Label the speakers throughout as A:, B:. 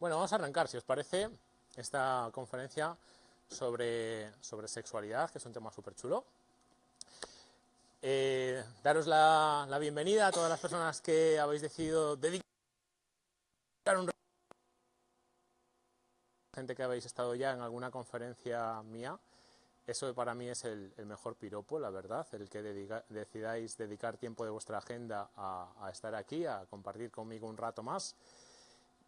A: Bueno, vamos a arrancar, si os parece, esta conferencia sobre, sobre sexualidad, que es un tema súper chulo. Eh, daros la, la, bienvenida a todas las personas que habéis decidido dedicar un gente que habéis estado ya en alguna conferencia mía. Eso para mí es el, el mejor piropo, la verdad, el que dedica, decidáis dedicar tiempo de vuestra agenda a, a estar aquí, a compartir conmigo un rato más.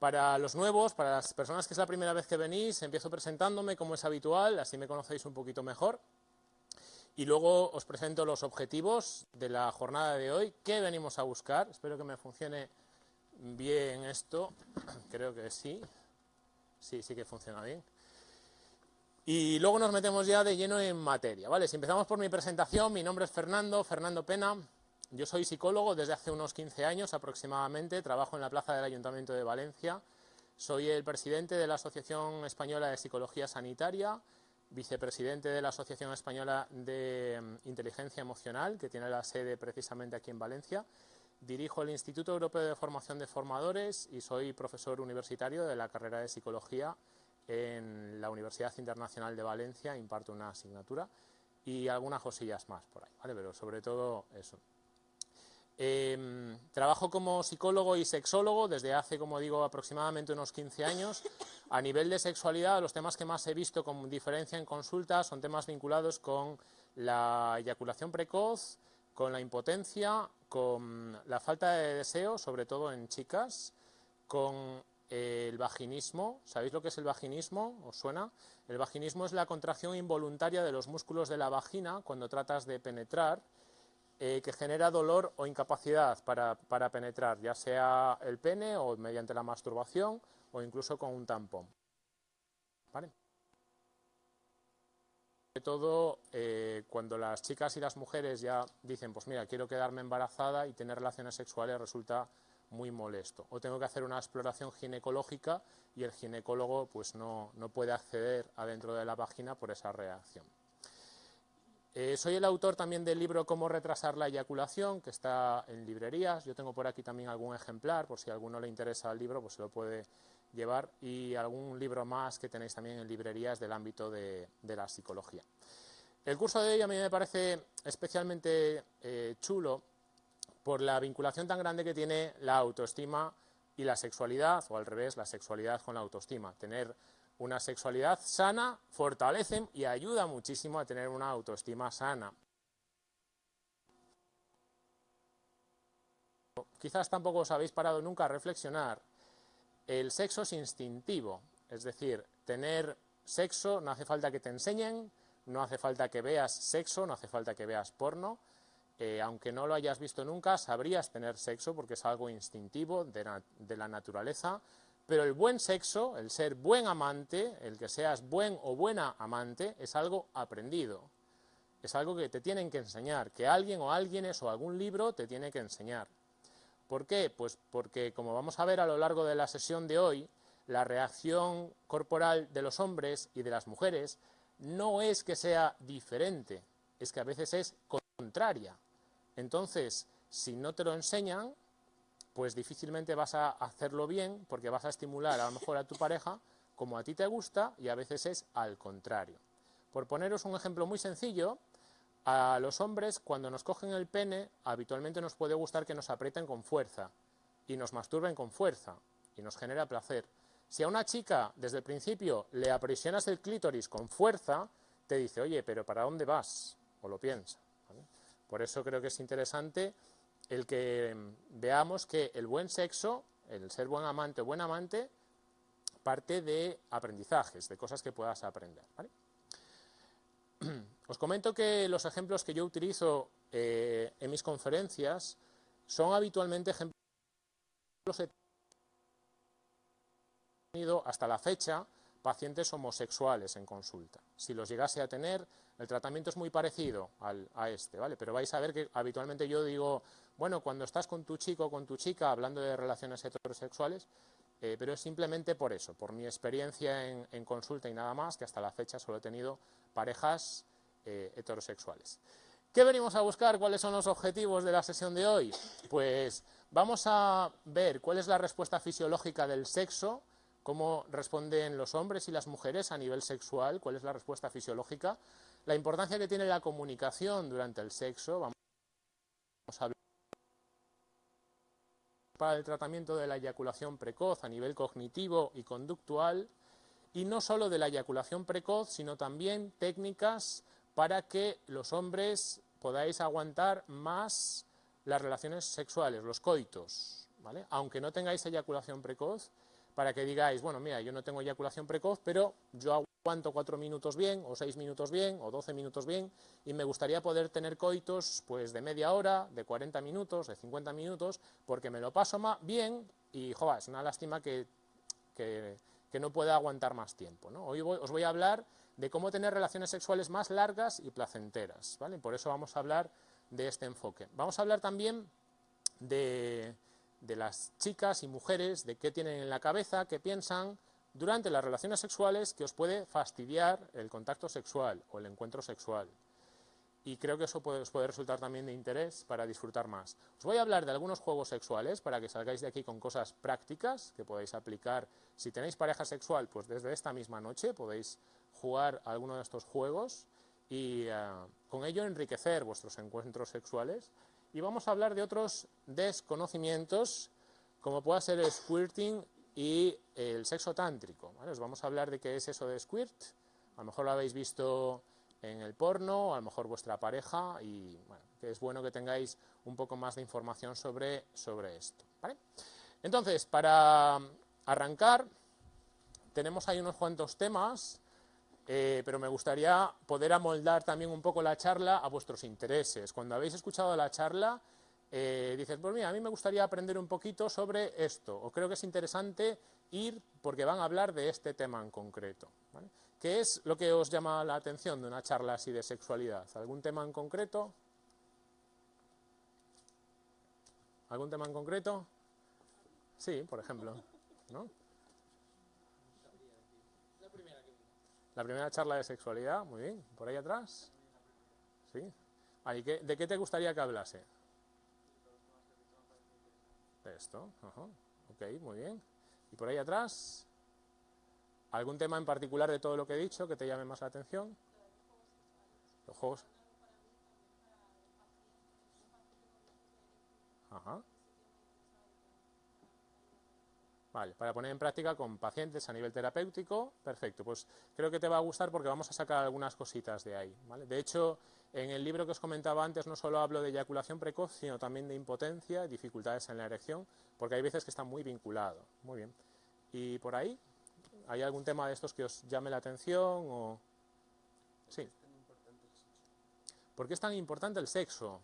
A: Para los nuevos, para las personas que es la primera vez que venís, empiezo presentándome como es habitual, así me conocéis un poquito mejor. Y luego os presento los objetivos de la jornada de hoy, qué venimos a buscar. Espero que me funcione bien esto, creo que sí. Sí, sí que funciona bien. Y luego nos metemos ya de lleno en materia, ¿vale? Si empezamos por mi presentación, mi nombre es Fernando, Fernando Pena, yo soy psicólogo desde hace unos 15 años aproximadamente, trabajo en la plaza del Ayuntamiento de Valencia, soy el presidente de la Asociación Española de Psicología Sanitaria, vicepresidente de la Asociación Española de mm, Inteligencia Emocional, que tiene la sede precisamente aquí en Valencia, dirijo el Instituto Europeo de Formación de Formadores y soy profesor universitario de la carrera de Psicología en la Universidad Internacional de Valencia, imparto una asignatura y algunas cosillas más por ahí, pero sobre todo eso. Eh, trabajo como psicólogo y sexólogo desde hace, como digo, aproximadamente unos 15 años. A nivel de sexualidad, los temas que más he visto con diferencia en consulta son temas vinculados con la eyaculación precoz, con la impotencia, con la falta de deseo, sobre todo en chicas, con el vaginismo. ¿Sabéis lo que es el vaginismo? ¿Os suena? El vaginismo es la contracción involuntaria de los músculos de la vagina cuando tratas de penetrar eh, que genera dolor o incapacidad para, para, penetrar, ya sea el pene o mediante la masturbación o incluso con un tampón. Sobre todo eh, cuando las chicas y las mujeres ya dicen, pues mira, quiero quedarme embarazada y tener relaciones sexuales resulta muy molesto. O tengo que hacer una exploración ginecológica y el ginecólogo pues no, no puede acceder adentro de la vagina por esa reacción. Eh, soy el autor también del libro Cómo retrasar la eyaculación, que está en librerías. Yo tengo por aquí también algún ejemplar, por si a alguno le interesa el libro, pues se lo puede llevar. Y algún libro más que tenéis también en librerías del ámbito de, la psicología. El curso de hoy a mí me parece especialmente eh, chulo por la vinculación tan grande que tiene la autoestima y la sexualidad, o al revés, la sexualidad con la autoestima. Tener una sexualidad sana fortalece y ayuda muchísimo a tener una autoestima sana. Quizás tampoco os habéis parado nunca a reflexionar. El sexo es instintivo, es decir, tener sexo no hace falta que te enseñen, no hace falta que veas sexo, no hace falta que veas porno. Eh, aunque no lo hayas visto nunca, sabrías tener sexo porque es algo instintivo de, la naturaleza, pero el buen sexo, el ser buen amante, el que seas buen o buena amante, es algo aprendido. Es algo que te tienen que enseñar, que alguien o alguienes o algún libro te tiene que enseñar. ¿Por qué? Pues porque, como vamos a ver a lo largo de la sesión de hoy, la reacción corporal de los hombres y de las mujeres no es que sea diferente, es que a veces es contraria. Entonces, si no te lo enseñan, pues difícilmente vas a hacerlo bien porque vas a estimular a lo mejor a tu pareja como a ti te gusta y a veces es al contrario. Por poneros un ejemplo muy sencillo, a los hombres cuando nos cogen el pene habitualmente nos puede gustar que nos aprieten con fuerza y nos masturben con fuerza y nos genera placer. Si a una chica desde el principio le aprisionas el clítoris con fuerza, te dice, oye, pero ¿para dónde vas? O lo piensa. Por eso creo que es interesante el que veamos que el buen sexo, el ser buen amante o buen amante, parte de aprendizajes, de cosas que puedas aprender. Os comento que los ejemplos que yo utilizo eh, en mis conferencias son habitualmente ejemplos que he tenido hasta la fecha pacientes homosexuales en consulta. Si los llegase a tener, el tratamiento es muy parecido al, a este, ¿vale? Pero vais a ver que habitualmente yo digo, bueno, cuando estás con tu chico o con tu chica hablando de relaciones heterosexuales, eh, pero es simplemente por eso, por mi experiencia en, consulta y nada más, que hasta la fecha solo he tenido parejas eh, heterosexuales. ¿Qué venimos a buscar? ¿Cuáles son los objetivos de la sesión de hoy? Pues vamos a ver cuál es la respuesta fisiológica del sexo cómo responden los hombres y las mujeres a nivel sexual, cuál es la respuesta fisiológica, la importancia que tiene la comunicación durante el sexo, vamos a hablar para el tratamiento de la eyaculación precoz a nivel cognitivo y conductual, y no solo de la eyaculación precoz, sino también técnicas para que los hombres podáis aguantar más las relaciones sexuales, los coitos, ¿vale? Aunque no tengáis eyaculación precoz, para que digáis, bueno, mira, yo no tengo eyaculación precoz, pero yo aguanto cuatro minutos bien, o seis minutos bien, o doce minutos bien, y me gustaría poder tener coitos, pues, de media hora, de 40 minutos, de 50 minutos, porque me lo paso más bien, y, joder, es una lástima que, que, no pueda aguantar más tiempo, ¿no? Hoy os voy a hablar de cómo tener relaciones sexuales más largas y placenteras, ¿vale? Por eso vamos a hablar de este enfoque. Vamos a hablar también de, las chicas y mujeres, de qué tienen en la cabeza, qué piensan durante las relaciones sexuales que os puede fastidiar el contacto sexual o el encuentro sexual. Y creo que eso puede, os puede resultar también de interés para disfrutar más. Os voy a hablar de algunos juegos sexuales para que salgáis de aquí con cosas prácticas que podéis aplicar. Si tenéis pareja sexual, pues desde esta misma noche podéis jugar alguno de estos juegos y eh, con ello enriquecer vuestros encuentros sexuales. Y vamos a hablar de otros desconocimientos, como pueda ser el squirting y el sexo tántrico. Os vamos a hablar de qué es eso de squirt. A lo mejor lo habéis visto en el porno, a lo mejor vuestra pareja, y bueno, que es bueno que tengáis un poco más de información sobre, sobre esto. Entonces, para arrancar, tenemos ahí unos cuantos temas eh, pero me gustaría poder amoldar también un poco la charla a vuestros intereses. Cuando habéis escuchado la charla, eh, dices, pues mira, a mí me gustaría aprender un poquito sobre esto, o creo que es interesante ir porque van a hablar de este tema en concreto. ¿Qué es lo que os llama la atención de una charla así de sexualidad? ¿Algún tema en concreto? ¿Algún tema en concreto? Sí, por ejemplo. ¿no? La primera charla de sexualidad, muy bien. ¿Por ahí atrás? ¿Sí? ¿De qué te gustaría que hablase? De esto. Ok, muy bien. ¿Y por ahí atrás? ¿Algún tema en particular de todo lo que he dicho que te llame más la atención? Los juegos. Ajá. Vale, para poner en práctica con pacientes a nivel terapéutico, perfecto. Pues creo que te va a gustar porque vamos a sacar algunas cositas de ahí. ¿vale? De hecho, en el libro que os comentaba antes no solo hablo de eyaculación precoz, sino también de impotencia dificultades en la erección, porque hay veces que está muy vinculado. Muy bien. ¿Y por ahí? ¿Hay algún tema de estos que os llame la atención? O... Sí. ¿Por qué es tan importante el sexo?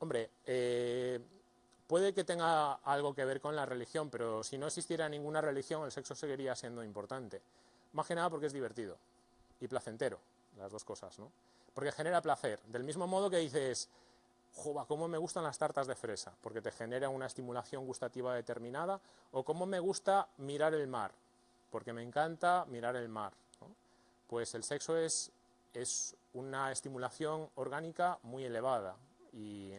A: Hombre, eh, puede que tenga algo que ver con la religión, pero si no existiera ninguna religión, el sexo seguiría siendo importante. Más que nada porque es divertido y placentero, las dos cosas, ¿no? Porque genera placer. Del mismo modo que dices, jova, cómo me gustan las tartas de fresa, porque te genera una estimulación gustativa determinada, o cómo me gusta mirar el mar, porque me encanta mirar el mar. Pues el sexo es, es una estimulación orgánica muy elevada y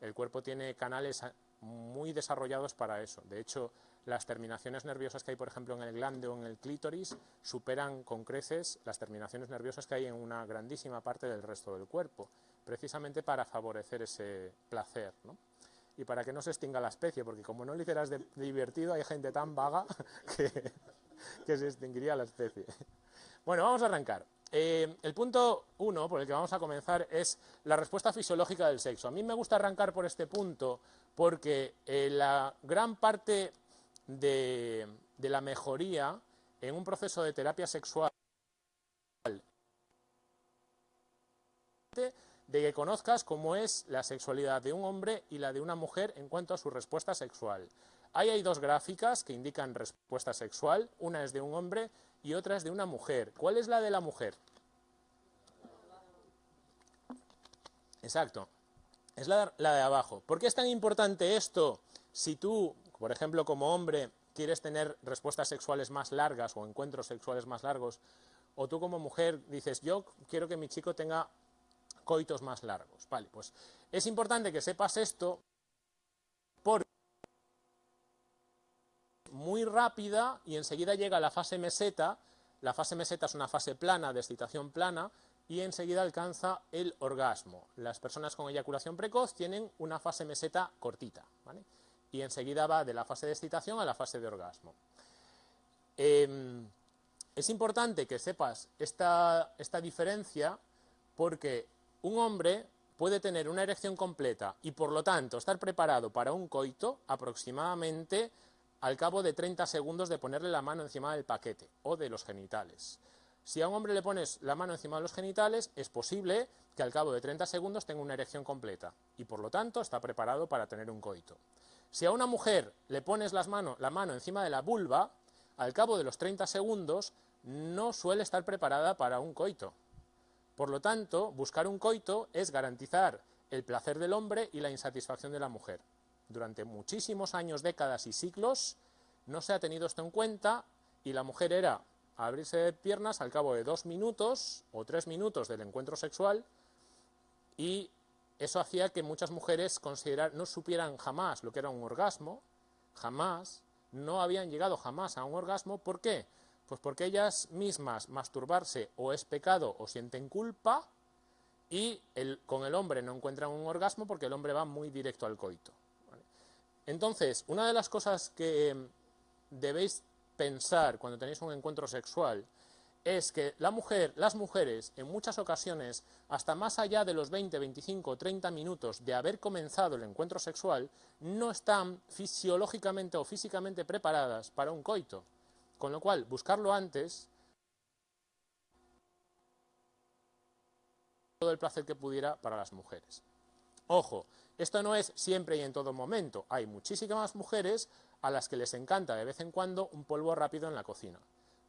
A: el cuerpo tiene canales muy desarrollados para eso. De hecho, las terminaciones nerviosas que hay, por ejemplo, en el glande o en el clítoris, superan con creces las terminaciones nerviosas que hay en una grandísima parte del resto del cuerpo, precisamente para favorecer ese placer. ¿no? Y para que no se extinga la especie, porque como no le hicieras de, divertido, hay gente tan vaga que, que se extinguiría la especie. Bueno, vamos a arrancar. Eh, el punto uno por el que vamos a comenzar es la respuesta fisiológica del sexo. A mí me gusta arrancar por este punto porque eh, la gran parte de, la mejoría en un proceso de terapia sexual de que conozcas cómo es la sexualidad de un hombre y la de una mujer en cuanto a su respuesta sexual. Ahí hay dos gráficas que indican respuesta sexual, una es de un hombre y otra es de una mujer. ¿Cuál es la de la mujer? Exacto, es la, de abajo. ¿Por qué es tan importante esto si tú, por ejemplo, como hombre, quieres tener respuestas sexuales más largas o encuentros sexuales más largos? o tú como mujer dices, yo quiero que mi chico tenga coitos más largos. Vale, pues es importante que sepas esto porque muy rápida y enseguida llega la fase meseta. La fase meseta es una fase plana, de excitación plana, y enseguida alcanza el orgasmo. Las personas con eyaculación precoz tienen una fase meseta cortita, y enseguida va de la fase de excitación a la fase de orgasmo. Em, es importante que sepas esta, esta diferencia porque un hombre puede tener una erección completa y por lo tanto estar preparado para un coito aproximadamente al cabo de 30 segundos de ponerle la mano encima del paquete o de los genitales. Si a un hombre le pones la mano encima de los genitales, es posible que al cabo de 30 segundos tenga una erección completa y por lo tanto está preparado para tener un coito. Si a una mujer le pones las la mano encima de la vulva, al cabo de los 30 segundos no suele estar preparada para un coito. Por lo tanto, buscar un coito es garantizar el placer del hombre y la insatisfacción de la mujer. Durante muchísimos años, décadas y siglos no se ha tenido esto en cuenta y la mujer era abrirse de piernas al cabo de dos minutos o tres minutos del encuentro sexual y eso hacía que muchas mujeres no supieran jamás lo que era un orgasmo, jamás, no habían llegado jamás a un orgasmo. ¿Por qué? Pues porque ellas mismas masturbarse o es pecado o sienten culpa y con el hombre no encuentran un orgasmo porque el hombre va muy directo al coito. Entonces, una de las cosas que debéis pensar cuando tenéis un encuentro sexual es que la mujer, las mujeres, en muchas ocasiones, hasta más allá de los 20, 25 o 30 minutos de haber comenzado el encuentro sexual, no están fisiológicamente o físicamente preparadas para un coito. Con lo cual, buscarlo antes, todo el placer que pudiera para las mujeres. Ojo, esto no es siempre y en todo momento. Hay muchísimas mujeres a las que les encanta de vez en cuando un polvo rápido en la cocina.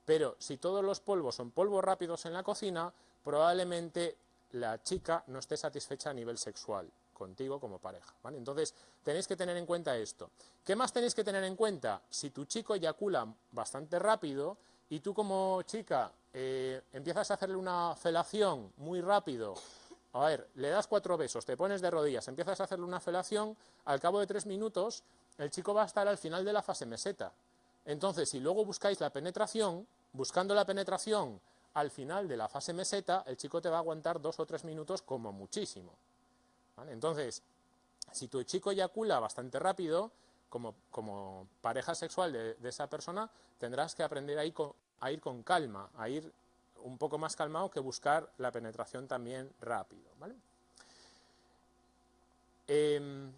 A: Pero si todos los polvos son polvos rápidos en la cocina, probablemente la chica no esté satisfecha a nivel sexual contigo como pareja. Entonces, tenéis que tener en cuenta esto. ¿Qué más tenéis que tener en cuenta? Si tu chico eyacula bastante rápido y tú como chica eh, empiezas a hacerle una felación muy rápido, a ver, le das cuatro besos, te pones de rodillas, empiezas a hacerle una felación, al cabo de tres minutos el chico va a estar al final de la fase meseta. Entonces, si luego buscáis la penetración, buscando la penetración al final de la fase meseta, el chico te va a aguantar dos o tres minutos como muchísimo. Entonces, si tu chico eyacula bastante rápido, como, pareja sexual de, esa persona, tendrás que aprender a ir, con, calma, a ir un poco más calmado que buscar la penetración también rápido. Em,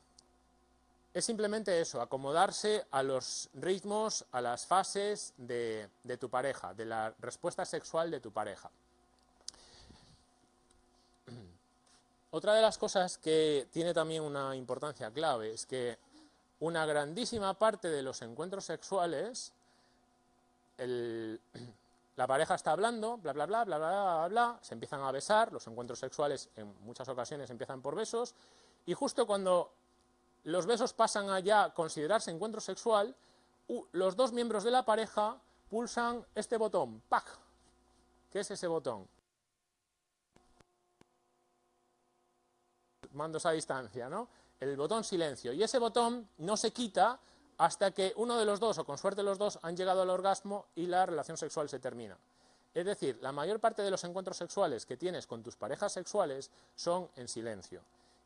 A: es simplemente eso, acomodarse a los ritmos, a las fases de, tu pareja, de la respuesta sexual de tu pareja. Otra de las cosas que tiene también una importancia clave es que una grandísima parte de los encuentros sexuales, la pareja está hablando, bla, bla, bla, bla, bla, bla, bla, se empiezan a besar, los encuentros sexuales en muchas ocasiones empiezan por besos, y justo cuando los besos pasan a ya considerarse encuentro sexual, los dos miembros de la pareja pulsan este botón, ¡pac! ¿Qué es ese botón? Mandos a distancia, ¿no? El botón silencio. Y ese botón no se quita hasta que uno de los dos, o con suerte los dos, han llegado al orgasmo y la relación sexual se termina. Es decir, la mayor parte de los encuentros sexuales que tienes con tus parejas sexuales son en silencio.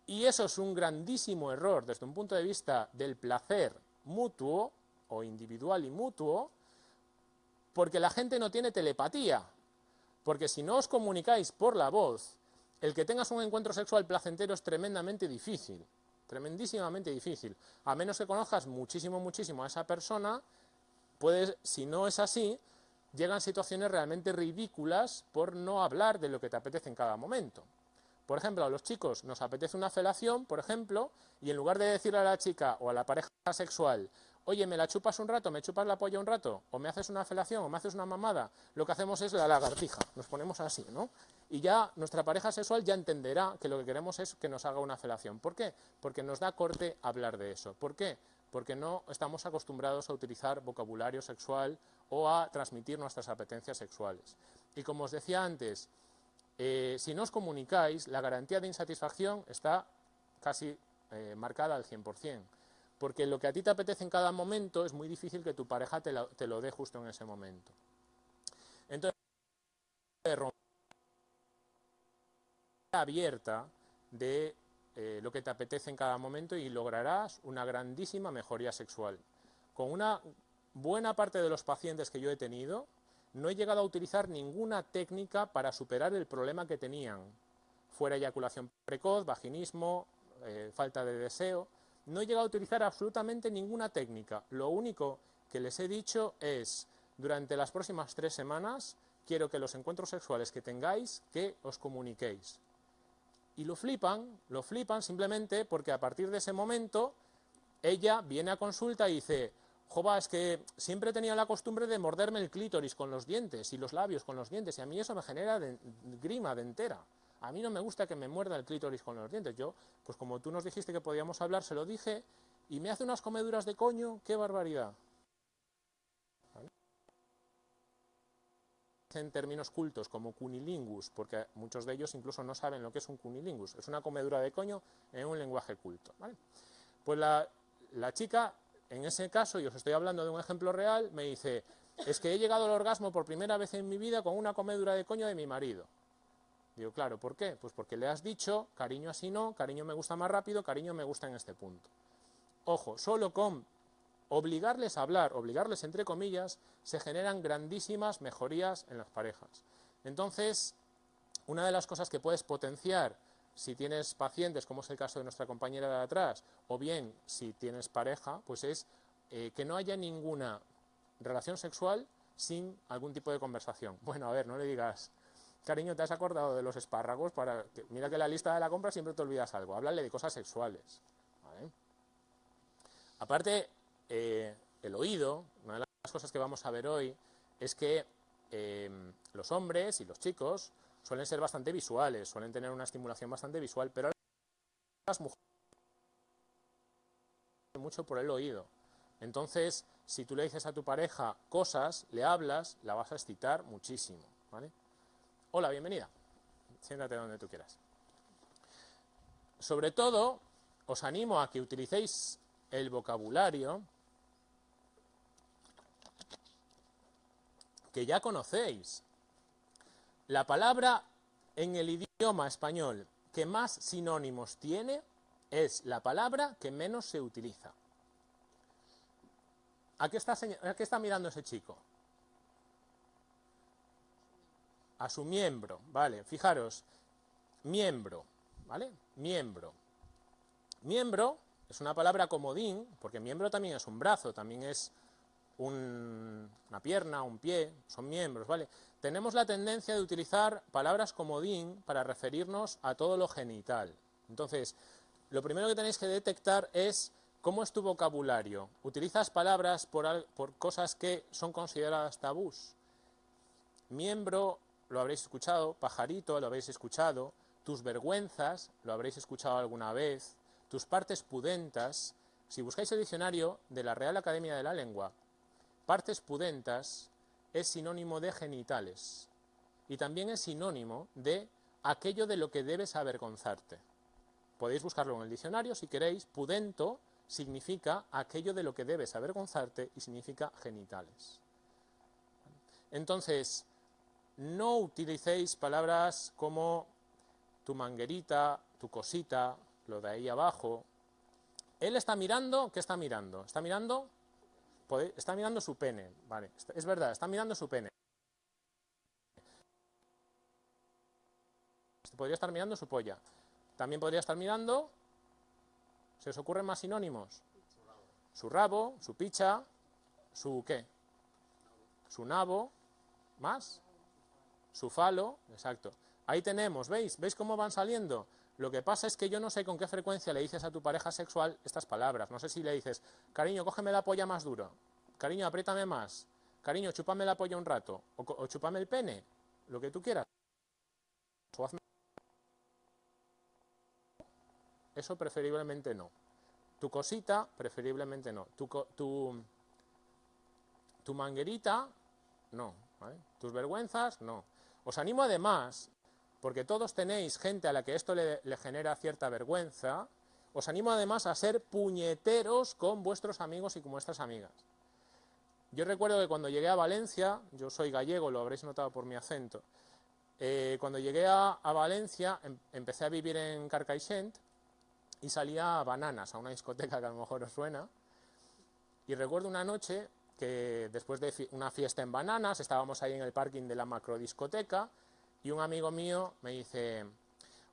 A: Y eso es un grandísimo error desde un punto de vista del placer mutuo o individual y mutuo, porque la gente no tiene telepatía. Porque si no os comunicáis por la voz, el que tengas un encuentro sexual placentero es tremendamente difícil, tremendísimamente difícil. A menos que conozcas muchísimo, muchísimo a esa persona, puedes, si no es así, llegan situaciones realmente ridículas por no hablar de lo que te apetece en cada momento. Por ejemplo, a los chicos nos apetece una felación, por ejemplo, y en lugar de decirle a la chica o a la pareja sexual, oye, ¿me la chupas un rato, me chupas la polla un rato, o me haces una felación, o me haces una mamada? Lo que hacemos es la lagartija, nos ponemos así, ¿no? Y ya nuestra pareja sexual ya entenderá que lo que queremos es que nos haga una felación. ¿Por qué? Porque nos da corte hablar de eso. ¿Por qué? Porque no estamos acostumbrados a utilizar vocabulario sexual o a transmitir nuestras apetencias sexuales. Y como os decía antes, eh, si no os comunicáis, la garantía de insatisfacción está casi eh, marcada al 100%. Porque lo que a ti te apetece en cada momento es muy difícil que tu pareja te, te lo dé justo en ese momento. Entonces, abierta de eh, lo que te apetece en cada momento y lograrás una grandísima mejoría sexual. Con una buena parte de los pacientes que yo he tenido, no he llegado a utilizar ninguna técnica para superar el problema que tenían. Fuera eyaculación precoz, vaginismo, eh, falta de deseo. No he llegado a utilizar absolutamente ninguna técnica. Lo único que les he dicho es, durante las próximas tres semanas, quiero que los encuentros sexuales que tengáis, que os comuniquéis. Y lo flipan, lo flipan simplemente porque a partir de ese momento ella viene a consulta y dice, Jova, es que siempre tenía la costumbre de morderme el clítoris con los dientes y los labios con los dientes y a mí eso me genera grima de entera. A mí no me gusta que me muerda el clítoris con los dientes. Yo, pues como tú nos dijiste que podíamos hablar, se lo dije y me hace unas comeduras de coño, qué barbaridad. en términos cultos como cunilingus, porque muchos de ellos incluso no saben lo que es un cunilingus. Es una comedura de coño en un lenguaje culto. Pues la, la chica, en ese caso, y os estoy hablando de un ejemplo real, me dice, es que he llegado al orgasmo por primera vez en mi vida con una comedura de coño de mi marido. Digo, claro, ¿por qué? Pues porque le has dicho, cariño así no, cariño me gusta más rápido, cariño me gusta en este punto. Ojo, solo con obligarles a hablar, obligarles entre comillas, se generan grandísimas mejorías en las parejas. Entonces, una de las cosas que puedes potenciar si tienes pacientes, como es el caso de nuestra compañera de atrás, o bien si tienes pareja, pues es eh, que no haya ninguna relación sexual sin algún tipo de conversación. Bueno, a ver, no le digas, cariño, ¿te has acordado de los espárragos? Para mira que la lista de la compra siempre te olvidas algo. Háblale de cosas sexuales. Aparte, eh, el oído, una de las cosas que vamos a ver hoy, es que eh, los hombres y los chicos suelen ser bastante visuales, suelen tener una estimulación bastante visual, pero las mujeres mucho por el oído. Entonces, si tú le dices a tu pareja cosas, le hablas, la vas a excitar muchísimo. Hola, bienvenida. Siéntate donde tú quieras. Sobre todo, os animo a que utilicéis el vocabulario que ya conocéis. La palabra en el idioma español que más sinónimos tiene es la palabra que menos se utiliza. ¿A qué está, a qué está mirando ese chico? A su miembro, ¿vale? Fijaros, miembro, ¿vale? Miembro. Miembro es una palabra comodín, porque miembro también es un brazo, también es una pierna, un pie, son miembros, ¿vale? Tenemos la tendencia de utilizar palabras comodín para referirnos a todo lo genital. Entonces, lo primero que tenéis que detectar es cómo es tu vocabulario. ¿Utilizas palabras por, por cosas que son consideradas tabús? Miembro, lo habréis escuchado, pajarito, lo habréis escuchado, tus vergüenzas, lo habréis escuchado alguna vez, tus partes pudentas. Si buscáis el diccionario de la Real Academia de la Lengua, Partes pudentas es sinónimo de genitales y también es sinónimo de aquello de lo que debes avergonzarte. Podéis buscarlo en el diccionario si queréis. Pudento significa aquello de lo que debes avergonzarte y significa genitales. Entonces, no utilicéis palabras como tu manguerita, tu cosita, lo de ahí abajo. Él está mirando, ¿qué está mirando? Está mirando está mirando su pene, vale, es verdad, está mirando su pene. Podría estar mirando su polla. También podría estar mirando, ¿se os ocurren más sinónimos? Su rabo, su picha, su qué? Su nabo, más, su falo, exacto. Ahí tenemos, ¿veis? ¿Veis cómo van saliendo? Lo que pasa es que yo no sé con qué frecuencia le dices a tu pareja sexual estas palabras. No sé si le dices, cariño, cógeme la polla más duro. Cariño, apriétame más. Cariño, chúpame la polla un rato. O, chúpame el pene. Lo que tú quieras. Eso preferiblemente no. Tu cosita, preferiblemente no. Tu, tu, tu manguerita, no. Tus vergüenzas, no. Os animo además, porque todos tenéis gente a la que esto le, genera cierta vergüenza, os animo además a ser puñeteros con vuestros amigos y con vuestras amigas. Yo recuerdo que cuando llegué a Valencia, yo soy gallego, lo habréis notado por mi acento, eh, cuando llegué a, Valencia em, empecé a vivir en Carcaixent y salía a Bananas, a una discoteca que a lo mejor os suena, y recuerdo una noche que después de una fiesta en Bananas, estábamos ahí en el parking de la macrodiscoteca y un amigo mío me dice,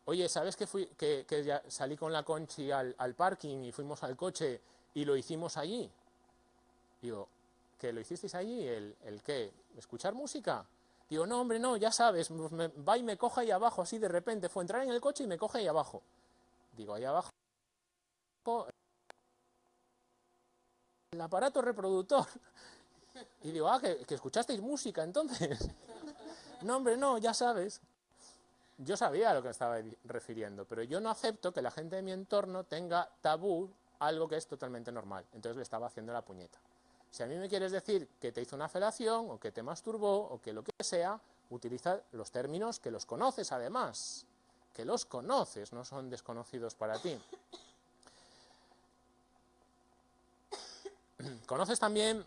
A: oye, ¿sabes que, fui, que, ya salí con la Conchi al, al, parking y fuimos al coche y lo hicimos allí? Digo, ¿que lo hicisteis allí? ¿El, el qué? ¿Escuchar música? Digo, no, hombre, no, ya sabes, va y me coge ahí abajo, así de repente. Fue entrar en el coche y me coge ahí abajo. Digo, ahí abajo. El aparato reproductor. Y digo, ah, que, escuchasteis música entonces. No, hombre, no, ya sabes. Yo sabía a lo que estaba refiriendo, pero yo no acepto que la gente de mi entorno tenga tabú algo que es totalmente normal. Entonces le estaba haciendo la puñeta. Si a mí me quieres decir que te hizo una felación, o que te masturbó, o que lo que sea, utiliza los términos que los conoces además, que los conoces, no son desconocidos para ti. Conoces también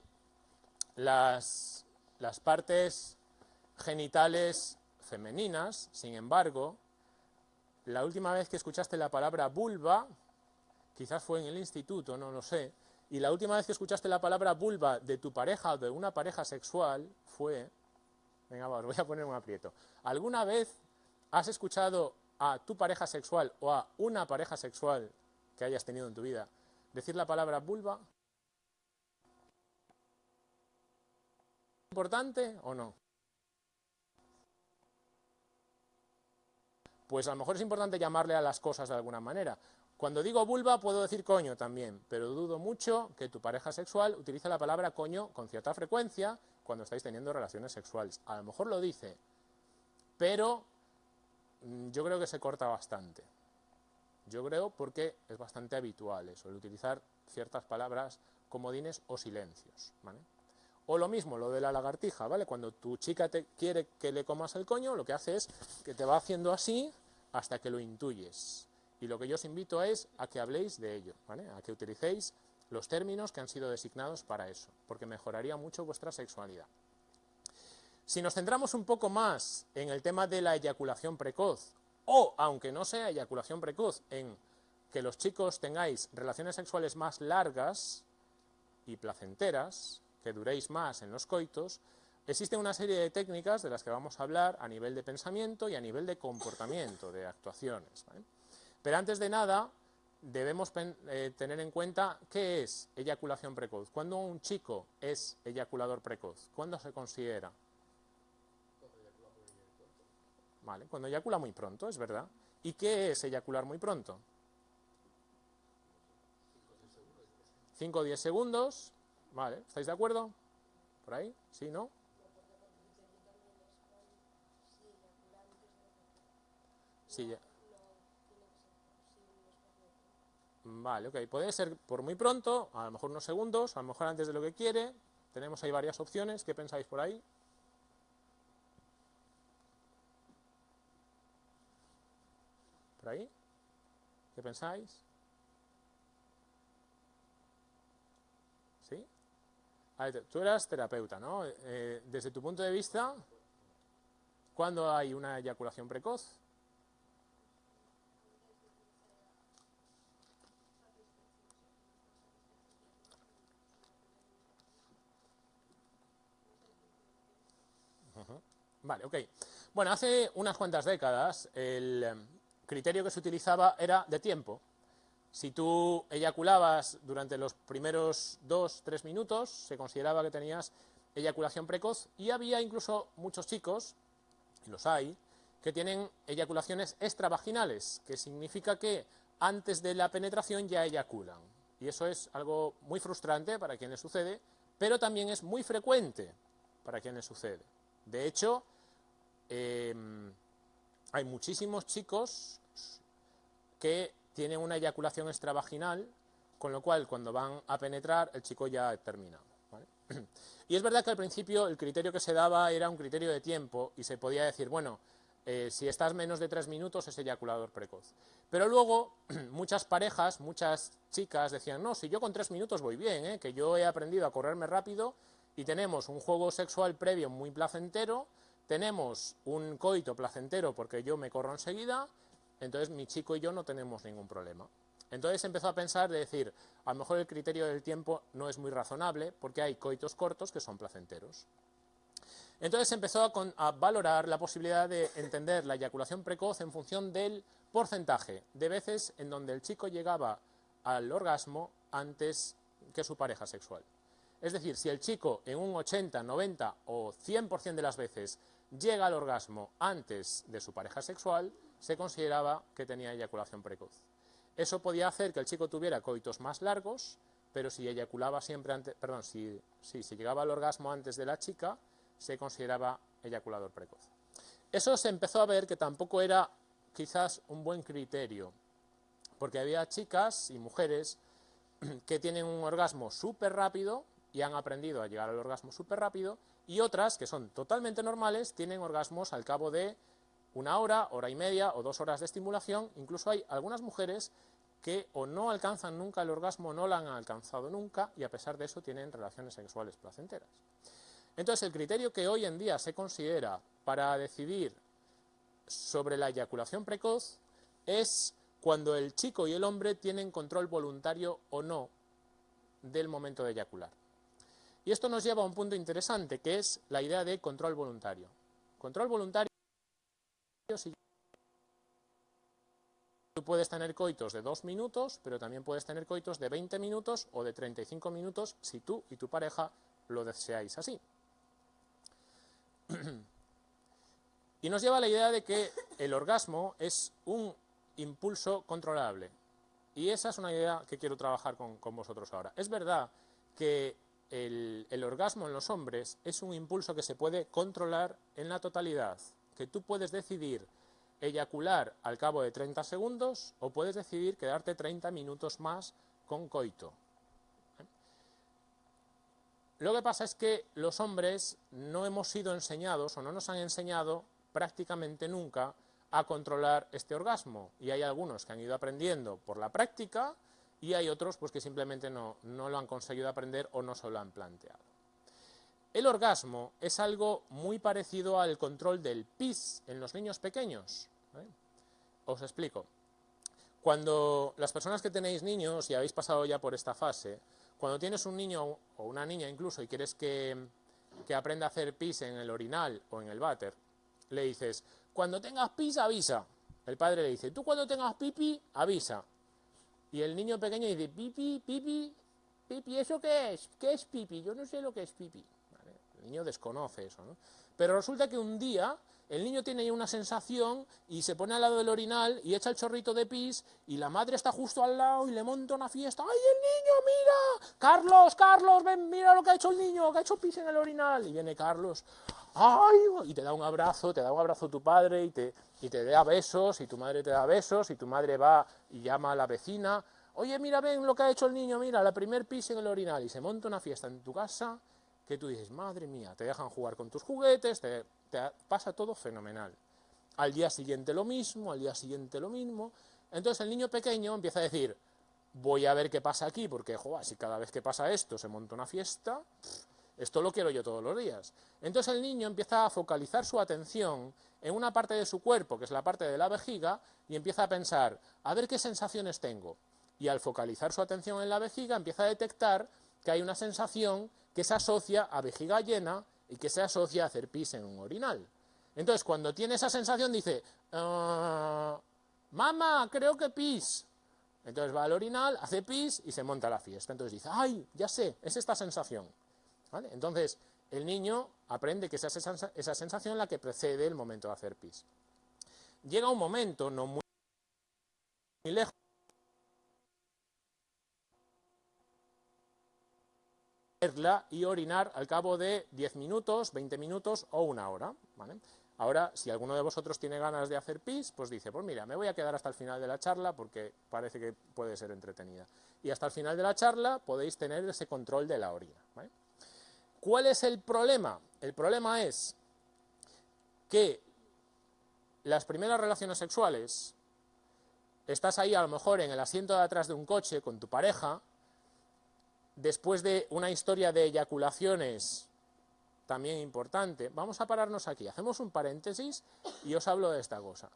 A: las, partes genitales femeninas, sin embargo, la última vez que escuchaste la palabra vulva, quizás fue en el instituto, no lo sé, y la última vez que escuchaste la palabra vulva de tu pareja o de una pareja sexual fue... Venga, os voy a poner un aprieto. ¿Alguna vez has escuchado a tu pareja sexual o a una pareja sexual que hayas tenido en tu vida decir la palabra vulva? ¿Importante o no? Pues a lo mejor es importante llamarle a las cosas de alguna manera. Cuando digo vulva puedo decir coño también, pero dudo mucho que tu pareja sexual utilice la palabra coño con cierta frecuencia cuando estáis teniendo relaciones sexuales. A lo mejor lo dice, pero mm, yo creo que se corta bastante. Yo creo porque es bastante habitual eso, el utilizar ciertas palabras comodines o silencios. O lo mismo, lo de la lagartija, ¿vale? Cuando tu chica te quiere que le comas el coño, lo que hace es que te va haciendo así hasta que lo intuyes. Y lo que yo os invito es a que habléis de ello, a que utilicéis los términos que han sido designados para eso, porque mejoraría mucho vuestra sexualidad. Si nos centramos un poco más en el tema de la eyaculación precoz, o aunque no sea eyaculación precoz, en que los chicos tengáis relaciones sexuales más largas y placenteras, que duréis más en los coitos, existe una serie de técnicas de las que vamos a hablar a nivel de pensamiento y a nivel de comportamiento, de actuaciones. Pero antes de nada, debemos eh, tener en cuenta qué es eyaculación precoz. ¿Cuándo un chico es eyaculador precoz? ¿Cuándo se considera? Vale, cuando eyacula muy pronto, es verdad. ¿Y qué es eyacular muy pronto? 5 o 10 segundos. Vale, ¿estáis de acuerdo? ¿Por ahí? ¿Sí, no? Sí, ya. Vale, ok. Puede ser por muy pronto, a lo mejor unos segundos, a lo mejor antes de lo que quiere. Tenemos ahí varias opciones. ¿Qué pensáis por ahí? ¿Por ahí? ¿Qué pensáis? ¿Sí? Tú eras terapeuta, ¿no? Eh, desde tu punto de vista, ¿cuándo hay una eyaculación precoz? Vale, ok. Bueno, hace unas cuantas décadas el em, criterio que se utilizaba era de tiempo. Si tú eyaculabas durante los primeros dos, tres minutos, se consideraba que tenías eyaculación precoz y había incluso muchos chicos, y los hay, que tienen eyaculaciones extravaginales, que significa que antes de la penetración ya eyaculan. Y eso es algo muy frustrante para quienes sucede, pero también es muy frecuente para quienes sucede. De hecho, Em, hay muchísimos chicos que tienen una eyaculación extravaginal, con lo cual cuando van a penetrar el chico ya ha terminado. Y es verdad que al principio el criterio que se daba era un criterio de tiempo y se podía decir, bueno, eh, si estás menos de tres minutos es eyaculador precoz. Pero luego muchas parejas, muchas chicas decían, no, si yo con tres minutos voy bien, ¿eh? que yo he aprendido a correrme rápido y tenemos un juego sexual previo muy placentero, tenemos un coito placentero porque yo me corro enseguida, entonces mi chico y yo no tenemos ningún problema. Entonces empezó a pensar de decir, a lo mejor el criterio del tiempo no es muy razonable porque hay coitos cortos que son placenteros. Entonces empezó a, valorar la posibilidad de entender la eyaculación precoz en función del porcentaje de veces en donde el chico llegaba al orgasmo antes que su pareja sexual. Es decir, si el chico en un 80, 90 o 100% de las veces llega al orgasmo antes de su pareja sexual, se consideraba que tenía eyaculación precoz. Eso podía hacer que el chico tuviera coitos más largos, pero si eyaculaba siempre antes, perdón, si, si, llegaba al orgasmo antes de la chica, se consideraba eyaculador precoz. Eso se empezó a ver que tampoco era quizás un buen criterio, porque había chicas y mujeres que tienen un orgasmo súper rápido y han aprendido a llegar al orgasmo súper rápido, y otras, que son totalmente normales, tienen orgasmos al cabo de una hora, hora y media o dos horas de estimulación. Incluso hay algunas mujeres que o no alcanzan nunca el orgasmo, no lo han alcanzado nunca, y a pesar de eso tienen relaciones sexuales placenteras. Entonces, el criterio que hoy en día se considera para decidir sobre la eyaculación precoz es cuando el chico y el hombre tienen control voluntario o no del momento de eyacular. Y esto nos lleva a un punto interesante, que es la idea de control voluntario. Control voluntario Tú puedes tener coitos de dos minutos, pero también puedes tener coitos de 20 minutos o de 35 minutos si tú y tu pareja lo deseáis así. Y nos lleva a la idea de que el orgasmo es un impulso controlable. Y esa es una idea que quiero trabajar con, vosotros ahora. Es verdad que el, orgasmo en los hombres es un impulso que se puede controlar en la totalidad, que tú puedes decidir eyacular al cabo de 30 segundos o puedes decidir quedarte 30 minutos más con coito. Lo que pasa es que los hombres no hemos sido enseñados o no nos han enseñado prácticamente nunca a controlar este orgasmo. Y hay algunos que han ido aprendiendo por la práctica y hay otros pues, que simplemente no, no lo han conseguido aprender o no se lo han planteado. El orgasmo es algo muy parecido al control del pis en los niños pequeños. ¿eh? Os explico. Cuando las personas que tenéis niños y habéis pasado ya por esta fase, cuando tienes un niño o una niña incluso y quieres que, aprenda a hacer pis en el orinal o en el váter, le dices, cuando tengas pis avisa. El padre le dice, tú cuando tengas pipi avisa. Y el niño pequeño dice, pipi, pipi, pipi, ¿eso qué es? ¿Qué es pipi? Yo no sé lo que es pipi. Niño desconoce eso, ¿no? Pero resulta que un día el niño tiene ahí una sensación y se pone al lado del orinal y echa el chorrito de pis y la madre está justo al lado y le monta una fiesta. ¡Ay, el niño, mira! ¡Carlos, Carlos, ven, mira lo que ha hecho el niño, que ha hecho pis en el orinal! Y viene Carlos, ¡ay! Y te da un abrazo, te da un abrazo tu padre y te, y te da besos y tu madre te da besos y tu madre va y llama a la vecina. Oye, mira, ven lo que ha hecho el niño, mira, la primer pis en el orinal y se monta una fiesta en tu casa que tú dices, madre mía, te dejan jugar con tus juguetes, te, pasa todo fenomenal. Al día siguiente lo mismo, al día siguiente lo mismo. Entonces el niño pequeño empieza a decir, voy a ver qué pasa aquí, porque joder, si cada vez que pasa esto se monta una fiesta, esto lo quiero yo todos los días. Entonces el niño empieza a focalizar su atención en una parte de su cuerpo, que es la parte de la vejiga, y empieza a pensar, a ver qué sensaciones tengo. Y al focalizar su atención en la vejiga, empieza a detectar que hay una sensación que se asocia a vejiga llena y que se asocia a hacer pis en un orinal. Entonces, cuando tiene esa sensación, dice, ah, mamá, creo que pis. Entonces va al orinal, hace pis y se monta la fiesta. Entonces dice, ay, ya sé, es esta sensación. Entonces, el niño aprende que es esa, esa sensación la que precede el momento de hacer pis. Llega un momento, no muy lejos, y orinar al cabo de 10 minutos, 20 minutos o una hora. Ahora, si alguno de vosotros tiene ganas de hacer pis, pues dice, pues mira, me voy a quedar hasta el final de la charla porque parece que puede ser entretenida. Y hasta el final de la charla podéis tener ese control de la orina. ¿Cuál es el problema? El problema es que las primeras relaciones sexuales, estás ahí a lo mejor en el asiento de atrás de un coche con tu pareja, después de una historia de eyaculaciones también importante, vamos a pararnos aquí, hacemos un paréntesis y os hablo de esta cosa.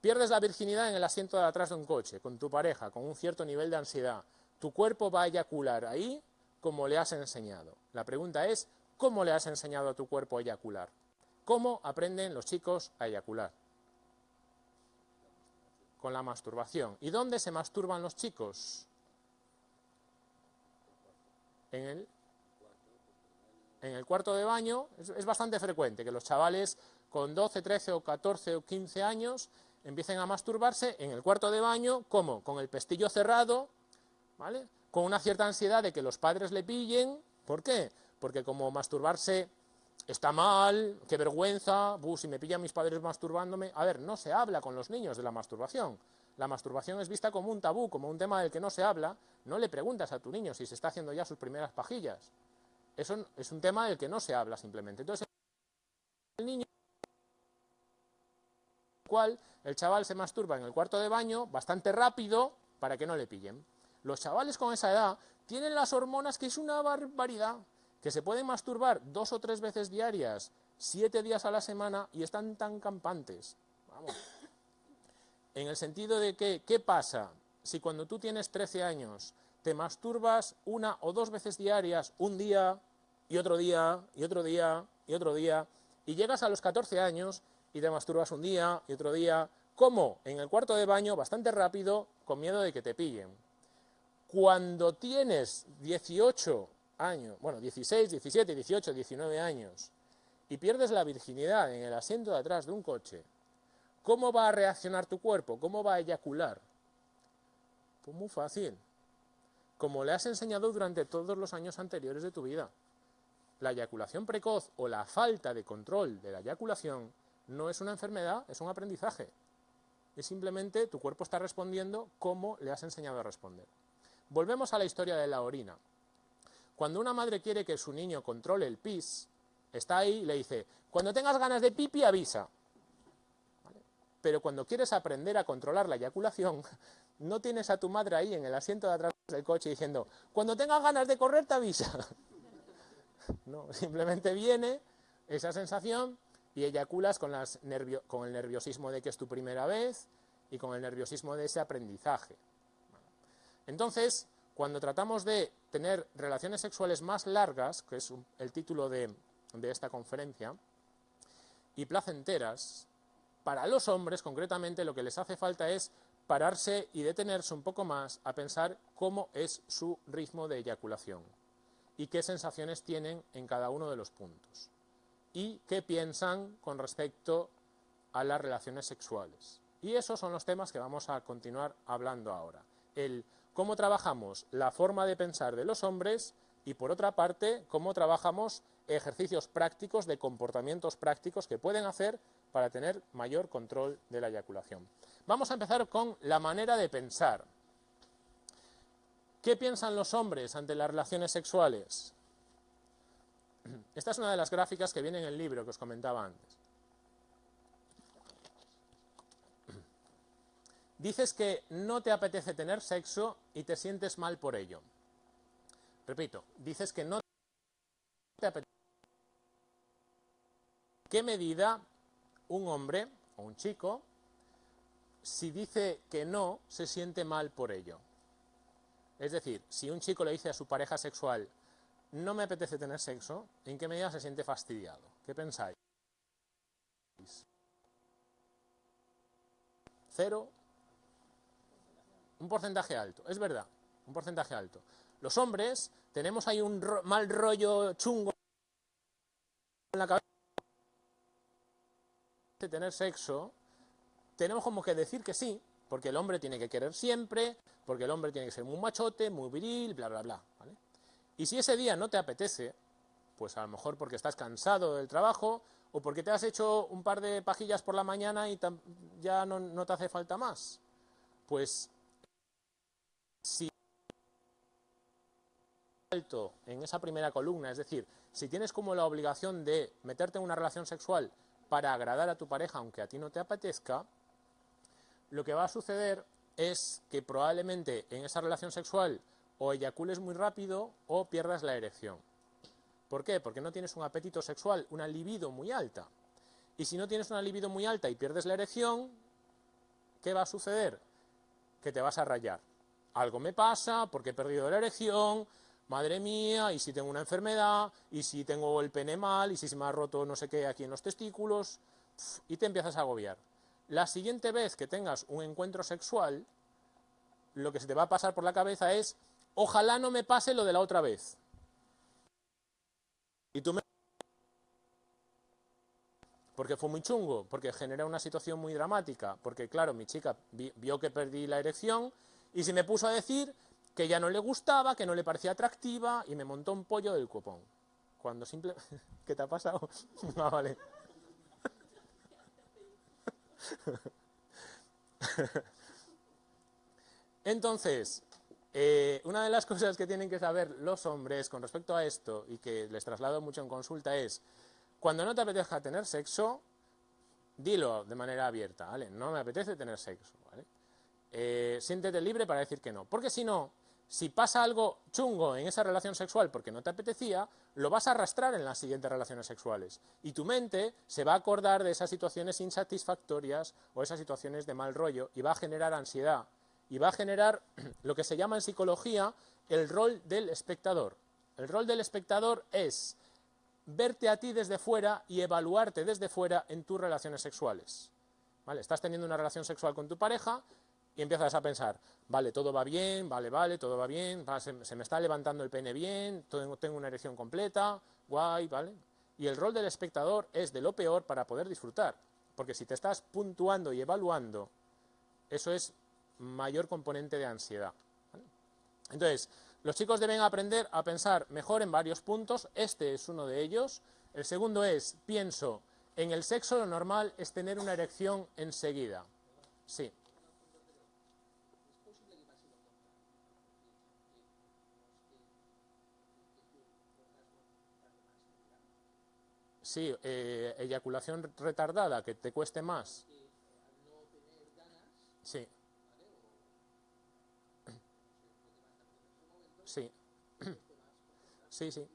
A: Pierdes la virginidad en el asiento de atrás de un coche, con tu pareja, con un cierto nivel de ansiedad. Tu cuerpo va a eyacular ahí como le has enseñado. La pregunta es, ¿cómo le has enseñado a tu cuerpo a eyacular? ¿Cómo aprenden los chicos a eyacular? Con la masturbación. ¿Y dónde se masturban los chicos? En el, en el cuarto de baño. Es, bastante frecuente que los chavales con 12, 13 o 14 o 15 años empiecen a masturbarse en el cuarto de baño, ¿cómo? Con el pestillo cerrado, ¿vale? Con una cierta ansiedad de que los padres le pillen. ¿Por qué? Porque como masturbarse está mal, qué vergüenza, si me pillan mis padres masturbándome. A ver, no se habla con los niños de la masturbación. La masturbación es vista como un tabú, como un tema del que no se habla. No le preguntas a tu niño si se está haciendo ya sus primeras pajillas. Eso es un tema del que no se habla simplemente. Entonces, el niño cual el chaval se masturba en el cuarto de baño bastante rápido para que no le pillen. Los chavales con esa edad tienen las hormonas que es una barbaridad que se pueden masturbar dos o tres veces diarias, siete días a la semana y están tan campantes. Vamos. En el sentido de que, ¿qué pasa si cuando tú tienes 13 años te masturbas una o dos veces diarias, un día y otro día y otro día y otro día, y llegas a los 14 años y te masturbas un día y otro día, ¿cómo? En el cuarto de baño, bastante rápido, con miedo de que te pillen. Cuando tienes 18 años, bueno, 16, 17, 18, 19 años, y pierdes la virginidad en el asiento de atrás de un coche, ¿cómo va a reaccionar tu cuerpo? ¿Cómo va a eyacular? Pues muy fácil. Como le has enseñado durante todos los años anteriores de tu vida. La eyaculación precoz o la falta de control de la eyaculación no es una enfermedad, es un aprendizaje. Es simplemente tu cuerpo está respondiendo como le has enseñado a responder. Volvemos a la historia de la orina. Cuando una madre quiere que su niño controle el pis, está ahí y le dice, cuando tengas ganas de pipi, avisa. Pero cuando quieres aprender a controlar la eyaculación, no tienes a tu madre ahí en el asiento de atrás del coche diciendo, cuando tengas ganas de correr, te avisa. No, simplemente viene esa sensación y eyaculas con, el nerviosismo de que es tu primera vez y con el nerviosismo de ese aprendizaje. Entonces, cuando tratamos de tener relaciones sexuales más largas, que es el título de esta conferencia, y placenteras, para los hombres concretamente lo que les hace falta es pararse y detenerse un poco más a pensar cómo es su ritmo de eyaculación y qué sensaciones tienen en cada uno de los puntos y qué piensan con respecto a las relaciones sexuales. Y esos son los temas que vamos a continuar hablando ahora. El cómo trabajamos la forma de pensar de los hombres y por otra parte cómo trabajamos ejercicios prácticos de comportamientos prácticos que pueden hacer para tener mayor control de la eyaculación. Vamos a empezar con la manera de pensar. ¿Qué piensan los hombres ante las relaciones sexuales? Esta es una de las gráficas que viene en el libro que os comentaba antes. Dices que no te apetece tener sexo y te sientes mal por ello. Repito, dices que no te apetece. ¿Qué medida un hombre o un chico, si dice que no, se siente mal por ello? Es decir, si un chico le dice a su pareja sexual, no me apetece tener sexo, ¿en qué medida se siente fastidiado? ¿Qué pensáis? Cero. Un porcentaje alto, es verdad, un porcentaje alto. Los hombres tenemos ahí un mal rollo chungo en la cabeza tener sexo, tenemos como que decir que sí, porque el hombre tiene que querer siempre, porque el hombre tiene que ser muy machote, muy viril, bla, bla, bla. Y si ese día no te apetece, pues a lo mejor porque estás cansado del trabajo o porque te has hecho un par de pajillas por la mañana y ya no, te hace falta más, pues si alto en esa primera columna, es decir, si tienes como la obligación de meterte en una relación sexual para agradar a tu pareja aunque a ti no te apetezca, lo que va a suceder es que probablemente en esa relación sexual o eyacules muy rápido o pierdas la erección. ¿Por qué? Porque no tienes un apetito sexual, una libido muy alta. Y si no tienes una libido muy alta y pierdes la erección, ¿qué va a suceder? Que te vas a rayar. Algo me pasa porque he perdido la erección, madre mía, y si tengo una enfermedad, y si tengo el pene mal, y si se me ha roto no sé qué aquí en los testículos, y te empiezas a agobiar. La siguiente vez que tengas un encuentro sexual, lo que se te va a pasar por la cabeza es, ojalá no me pase lo de la otra vez. Y tú me... Porque fue muy chungo, porque genera una situación muy dramática, porque claro, mi chica vio que perdí la erección y se me puso a decir que ya no le gustaba, que no le parecía atractiva y me montó un pollo del copón. Cuando simple... ¿Qué te ha pasado? ah, vale. Entonces, eh, una de las cosas que tienen que saber los hombres con respecto a esto y que les traslado mucho en consulta es, cuando no te apetezca tener sexo, dilo de manera abierta, ¿vale? No me apetece tener sexo, ¿vale? Eh, siéntete libre para decir que no, porque si no, si pasa algo chungo en esa relación sexual porque no te apetecía, lo vas a arrastrar en las siguientes relaciones sexuales. Y tu mente se va a acordar de esas situaciones insatisfactorias o esas situaciones de mal rollo y va a generar ansiedad. Y va a generar lo que se llama en psicología el rol del espectador. El rol del espectador es verte a ti desde fuera y evaluarte desde fuera en tus relaciones sexuales. ¿Vale? Estás teniendo una relación sexual con tu pareja y empiezas a pensar, vale, todo va bien, vale, vale, todo va bien, se, me está levantando el pene bien, tengo, una erección completa, guay, ¿vale? Y el rol del espectador es de lo peor para poder disfrutar, porque si te estás puntuando y evaluando, eso es mayor componente de ansiedad. Entonces, los chicos deben aprender a pensar mejor en varios puntos, este es uno de ellos. El segundo es, pienso, en el sexo lo normal es tener una erección enseguida. Sí. Sí, eh, eyaculación retardada, que te cueste más. Sí. Sí. Sí, sí.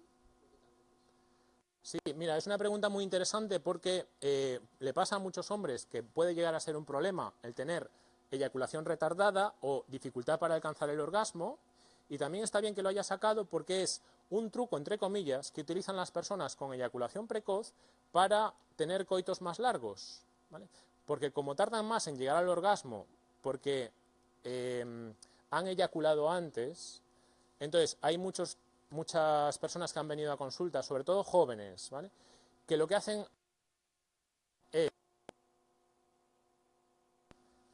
A: Sí, mira, es una pregunta muy interesante porque eh, le pasa a muchos hombres que puede llegar a ser un problema el tener eyaculación retardada o dificultad para alcanzar el orgasmo y también está bien que lo haya sacado porque es un truco, entre comillas, que utilizan las personas con eyaculación precoz para tener coitos más largos. Porque como tardan más en llegar al orgasmo, porque em, han eyaculado antes, entonces hay muchos, muchas personas que han venido a consulta, sobre todo jóvenes, ¿vale? que lo que hacen es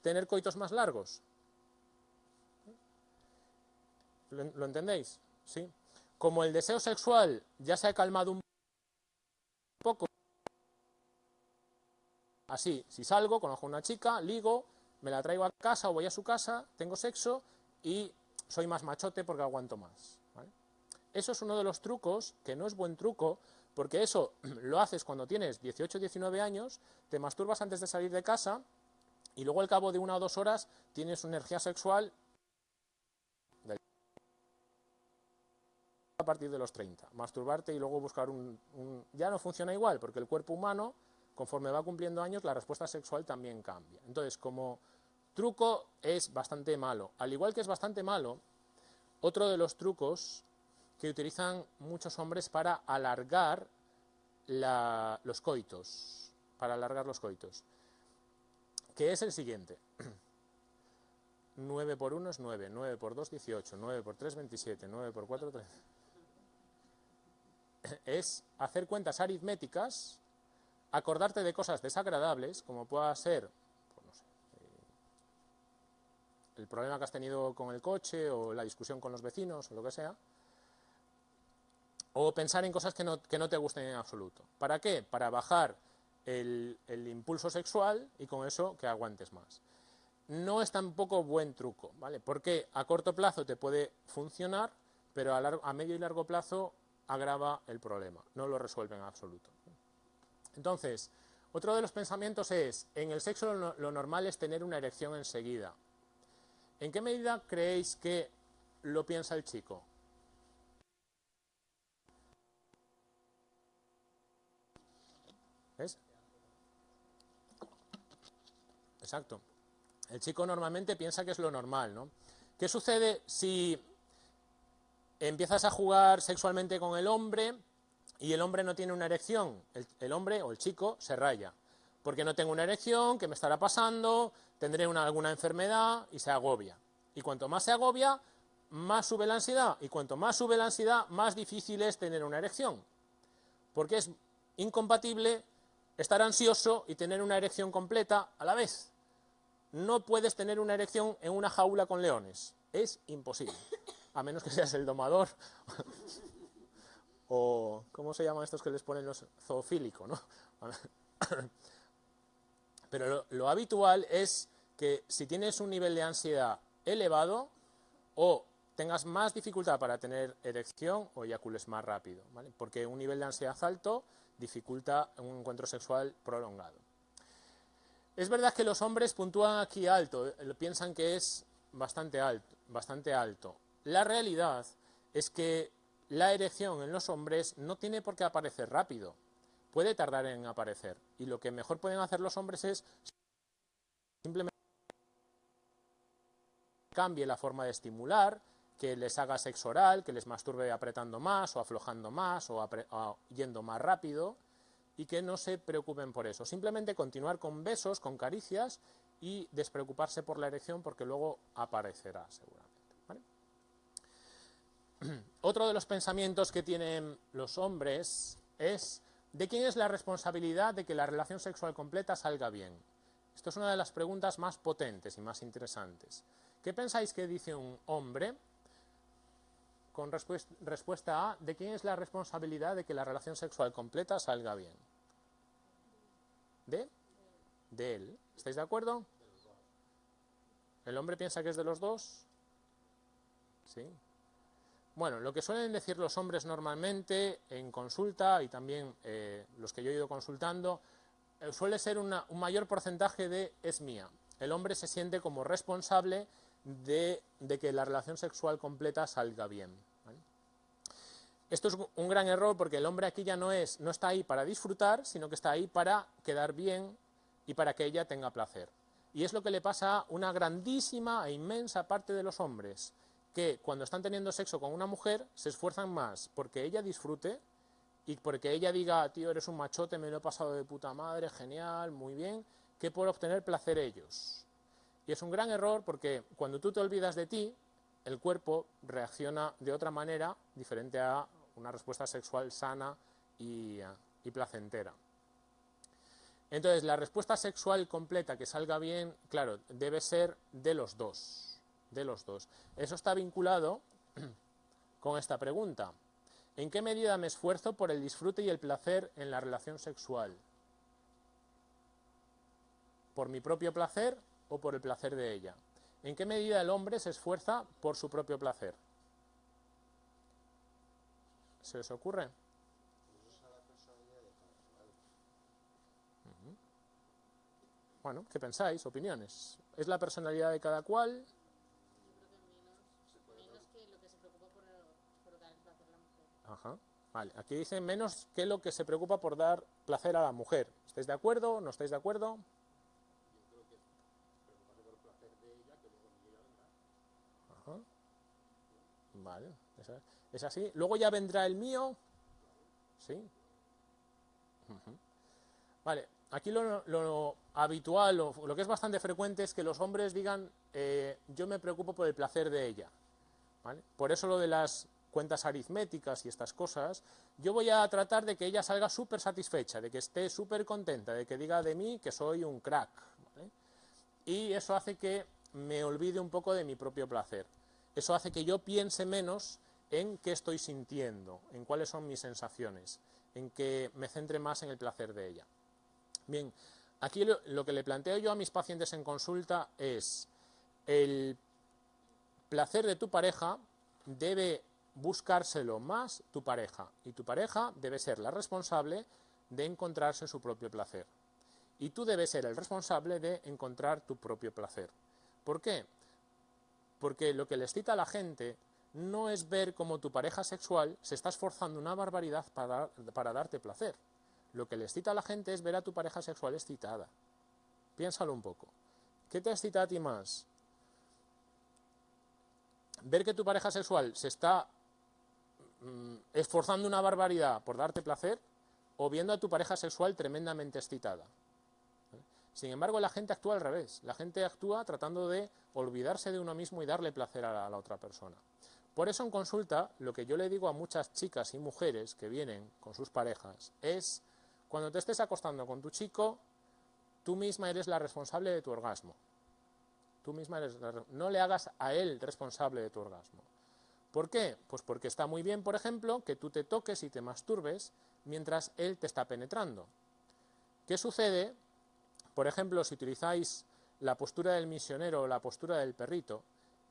A: tener coitos más largos. ¿Lo, entendéis? ¿Sí? Como el deseo sexual ya se ha calmado un poco, así, si salgo, conozco a una chica, ligo, me la traigo a casa o voy a su casa, tengo sexo y soy más machote porque aguanto más. Eso es uno de los trucos, que no es buen truco, porque eso lo haces cuando tienes 18 o 19 años, te masturbas antes de salir de casa y luego al cabo de una o dos horas tienes una energía sexual a partir de los 30. Masturbarte y luego buscar un, Ya no funciona igual, porque el cuerpo humano, conforme va cumpliendo años, la respuesta sexual también cambia. Entonces, como truco es bastante malo. Al igual que es bastante malo, otro de los trucos que utilizan muchos hombres para alargar los coitos, para alargar los coitos, que es el siguiente. 9 por 1 es 9, 9 por 2 18, 9 por 3 27, 9 por 4 13 es hacer cuentas aritméticas, acordarte de cosas desagradables, como pueda ser pues eh, el problema que has tenido con el coche o la discusión con los vecinos o lo que sea, o pensar en cosas que no, te gusten en absoluto. ¿Para qué? Para bajar el, impulso sexual y con eso que aguantes más. No es tampoco buen truco, ¿vale? Porque a corto plazo te puede funcionar, pero a medio y largo plazo agrava el problema, no lo resuelve en absoluto. Entonces, otro de los pensamientos es, en el sexo lo, normal es tener una erección enseguida. ¿En qué medida creéis que lo piensa el chico? ¿Ves? Exacto. El chico normalmente piensa que es lo normal, ¿no? ¿Qué sucede si empiezas a jugar sexualmente con el hombre y el hombre no tiene una erección, el, hombre o el chico se raya, porque no tengo una erección, ¿qué me estará pasando? Tendré una, alguna enfermedad y se agobia. Y cuanto más se agobia, más sube la ansiedad, y cuanto más sube la ansiedad, más difícil es tener una erección, porque es incompatible estar ansioso y tener una erección completa a la vez. No puedes tener una erección en una jaula con leones, es imposible, a menos que seas el domador o ¿cómo se llaman estos que les ponen los zoofílicos? ¿no? Pero lo, habitual es que si tienes un nivel de ansiedad elevado o tengas más dificultad para tener erección o eyacules más rápido, ¿vale? porque un nivel de ansiedad alto dificulta un encuentro sexual prolongado. Es verdad que los hombres puntúan aquí alto, eh, piensan que es bastante alto, bastante alto. La realidad es que la erección en los hombres no tiene por qué aparecer rápido, puede tardar en aparecer. Y lo que mejor pueden hacer los hombres es simplemente cambie la forma de estimular, que les haga sexo oral, que les masturbe apretando más o aflojando más o, o, yendo más rápido y que no se preocupen por eso. Simplemente continuar con besos, con caricias y despreocuparse por la erección porque luego aparecerá seguramente. Otro de los pensamientos que tienen los hombres es ¿de quién es la responsabilidad de que la relación sexual completa salga bien? Esto es una de las preguntas más potentes y más interesantes. ¿Qué pensáis que dice un hombre con respuesta a ¿de quién es la responsabilidad de que la relación sexual completa salga bien? ¿De? De él. ¿Estáis de acuerdo? ¿El hombre piensa que es de los dos? Sí. Bueno, lo que suelen decir los hombres normalmente en consulta y también eh, los que yo he ido consultando, eh, suele ser un mayor porcentaje de es mía. El hombre se siente como responsable de, que la relación sexual completa salga bien. Esto es un gran error porque el hombre aquí ya no, es, no está ahí para disfrutar, sino que está ahí para quedar bien y para que ella tenga placer. Y es lo que le pasa a una grandísima e inmensa parte de los hombres que cuando están teniendo sexo con una mujer se esfuerzan más porque ella disfrute y porque ella diga, tío, eres un machote, me lo he pasado de puta madre, genial, muy bien, que por obtener placer ellos. Y es un gran error porque cuando tú te olvidas de ti, el cuerpo reacciona de otra manera diferente a una respuesta sexual sana y, y placentera. Entonces, la respuesta sexual completa que salga bien, claro, debe ser de los dos de los dos. Eso está vinculado con esta pregunta. ¿En qué medida me esfuerzo por el disfrute y el placer en la relación sexual? ¿Por mi propio placer o por el placer de ella? ¿En qué medida el hombre se esfuerza por su propio placer? ¿Se les ocurre? Bueno, ¿qué pensáis? Opiniones. ¿Es la personalidad de cada cual? Ajá. Vale, aquí dice menos que lo que se preocupa por dar placer a la mujer. ¿Estáis de acuerdo? ¿No estáis de acuerdo? Vale, es así. Luego ya vendrá el mío. ¿Sí? Vale, aquí lo, habitual, lo, lo, que es bastante frecuente es que los hombres digan eh, yo me preocupo por el placer de ella. ¿Vale? Por eso lo de las cuentas aritméticas y estas cosas, yo voy a tratar de que ella salga súper satisfecha, de que esté súper contenta, de que diga de mí que soy un crack. Y eso hace que me olvide un poco de mi propio placer. Eso hace que yo piense menos en qué estoy sintiendo, en cuáles son mis sensaciones, en que me centre más en el placer de ella. Bien, aquí lo, que le planteo yo a mis pacientes en consulta es el placer de tu pareja debe buscárselo más tu pareja. Y tu pareja debe ser la responsable de encontrarse su propio placer. Y tú debes ser el responsable de encontrar tu propio placer. ¿Por qué? Porque lo que les cita a la gente no es ver cómo tu pareja sexual se está esforzando una barbaridad para, para darte placer. Lo que les cita a la gente es ver a tu pareja sexual excitada. Piénsalo un poco. ¿Qué te excita a ti más? Ver que tu pareja sexual se está esforzando una barbaridad por darte placer o viendo a tu pareja sexual tremendamente excitada. Sin embargo, la gente actúa al revés. La gente actúa tratando de olvidarse de uno mismo y darle placer a la, otra persona. Por eso en consulta, lo que yo le digo a muchas chicas y mujeres que vienen con sus parejas es, cuando te estés acostando con tu chico, tú misma eres la responsable de tu orgasmo. Tú misma eres no le hagas a él responsable de tu orgasmo. ¿Por qué? Pues porque está muy bien, por ejemplo, que tú te toques y te masturbes mientras él te está penetrando. ¿Qué sucede? Por ejemplo, si utilizáis la postura del misionero o la postura del perrito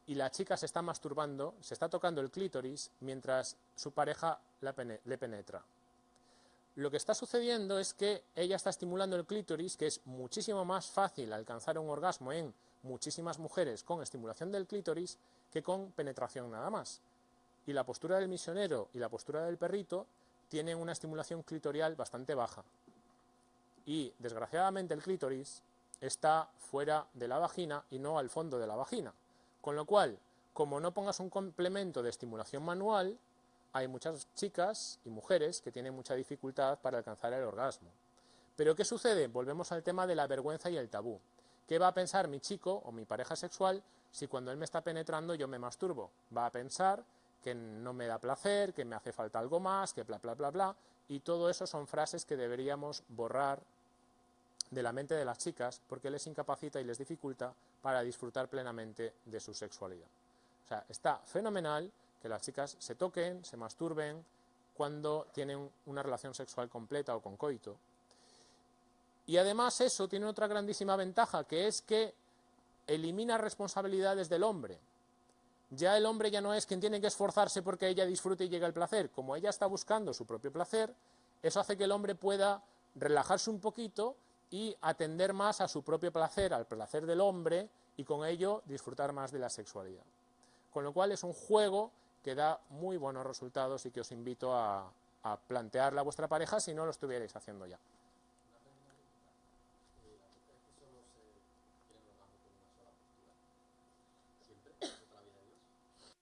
A: y la chica se está masturbando, se está tocando el clítoris mientras su pareja le penetra. Lo que está sucediendo es que ella está estimulando el clítoris, que es muchísimo más fácil alcanzar un orgasmo en muchísimas mujeres con estimulación del clítoris que con penetración nada más. Y la postura del misionero y la postura del perrito tienen una estimulación clitorial bastante baja. Y, desgraciadamente, el clítoris está fuera de la vagina y no al fondo de la vagina. Con lo cual, como no pongas un complemento de estimulación manual, hay muchas chicas y mujeres que tienen mucha dificultad para alcanzar el orgasmo. Pero ¿qué sucede? Volvemos al tema de la vergüenza y el tabú. ¿Qué va a pensar mi chico o mi pareja sexual si cuando él me está penetrando yo me masturbo? Va a pensar que no me da placer, que me hace falta algo más, que bla, bla, bla, bla. Y todo eso son frases que deberíamos borrar de la mente de las chicas porque les incapacita y les dificulta para disfrutar plenamente de su sexualidad. O sea, está fenomenal que las chicas se toquen, se masturben cuando tienen una relación sexual completa o con coito. Y además eso tiene otra grandísima ventaja, que es que elimina responsabilidades del hombre ya el hombre ya no es quien tiene que esforzarse porque ella disfrute y llegue al placer. Como ella está buscando su propio placer, eso hace que el hombre pueda relajarse un poquito y atender más a su propio placer, al placer del hombre, y con ello disfrutar más de la sexualidad. Con lo cual es un juego que da muy buenos resultados y que os invito a, a plantearla a vuestra pareja si no lo estuvierais haciendo ya.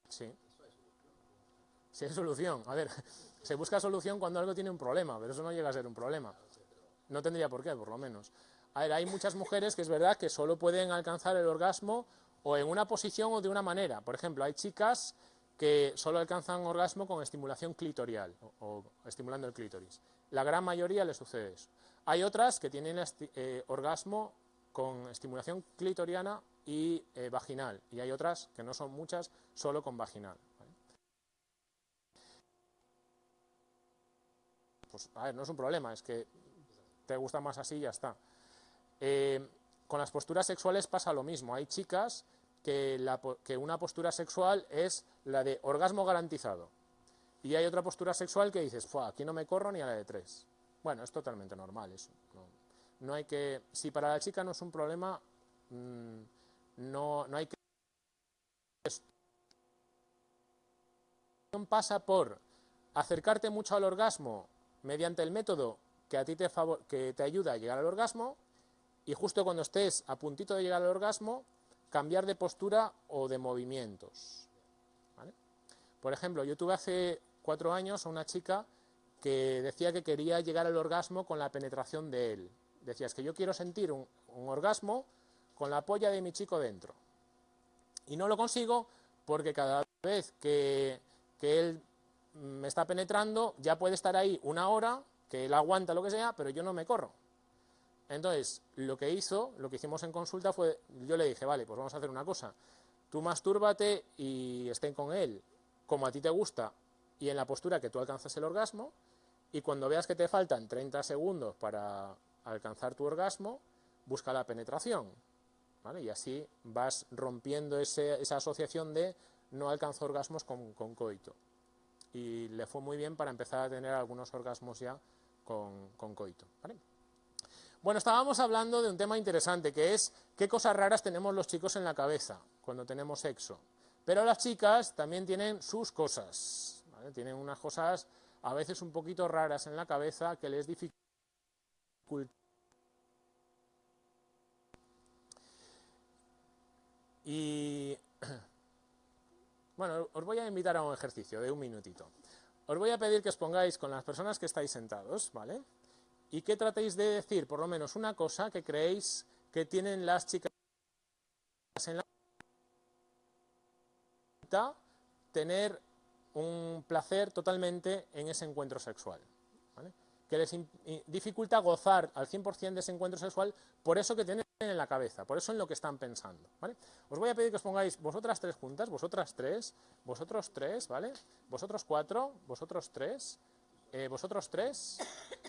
A: Sí. Hay solución. A ver, se busca solución cuando algo tiene un problema, pero eso no llega a ser un problema. No tendría por qué, por lo menos. A ver, hay muchas mujeres que es verdad que solo pueden alcanzar el orgasmo o en una posición o de una manera. Por ejemplo, hay chicas que solo alcanzan orgasmo con estimulación clitorial o, estimulando el clítoris. La gran mayoría le sucede eso. Hay otras que tienen eh, orgasmo con estimulación clitoriana y eh, vaginal, y hay otras, que no son muchas, solo con vaginal. Pues, a ver, no es un problema, es que te gusta más así y ya está. Eh, con las posturas sexuales pasa lo mismo. Hay chicas que, una postura sexual es la de orgasmo garantizado. Y hay otra postura sexual que dices, aquí no me corro ni a la de tres. Bueno, es totalmente normal eso. No, hay que... Si para la chica no es un problema, mm, no, no hay que... pasa por acercarte mucho al orgasmo mediante el método que a ti te, que te ayuda a llegar al orgasmo y justo cuando estés a puntito de llegar al orgasmo, cambiar de postura o de movimientos. Por ejemplo, yo tuve hace cuatro años a una chica que decía que quería llegar al orgasmo con la penetración de él. Decía, es que yo quiero sentir un orgasmo con la polla de mi chico dentro. Y no lo consigo porque cada vez que, él me está penetrando, ya puede estar ahí una hora, que él aguanta lo que sea, pero yo no me corro. Entonces, lo que hizo, lo que hicimos en consulta fue, yo le dije, vale, pues vamos a hacer una cosa. Tú mastúrbate y estén con él como a ti te gusta y en la postura que tú alcanzas el orgasmo, y cuando veas que te faltan 30 segundos para alcanzar tu orgasmo, busca la penetración. Y así vas rompiendo esa asociación de no alcanzo orgasmos con, coito. Y le fue muy bien para empezar a tener algunos orgasmos ya con, coito. Bueno, estábamos hablando de un tema interesante, que es qué cosas raras tenemos los chicos en la cabeza cuando tenemos sexo. Pero las chicas también tienen sus cosas, tienen unas cosas a veces un poquito raras en la cabeza que les dificultan. Y bueno, os voy a invitar a un ejercicio de un minutito. Os voy a pedir que os pongáis con las personas que estáis sentados, ¿vale? Y que tratéis de decir por lo menos una cosa que creéis que tienen las chicas en la tener un placer totalmente en ese encuentro sexual. Que les dificulta gozar al 100% de ese encuentro sexual por eso que tienen en la cabeza, por eso en lo que están pensando. Os voy a pedir que os pongáis vosotras tres juntas, vosotras tres, vosotros tres, ¿vale? Vosotros cuatro, vosotros tres, eh, vosotros tres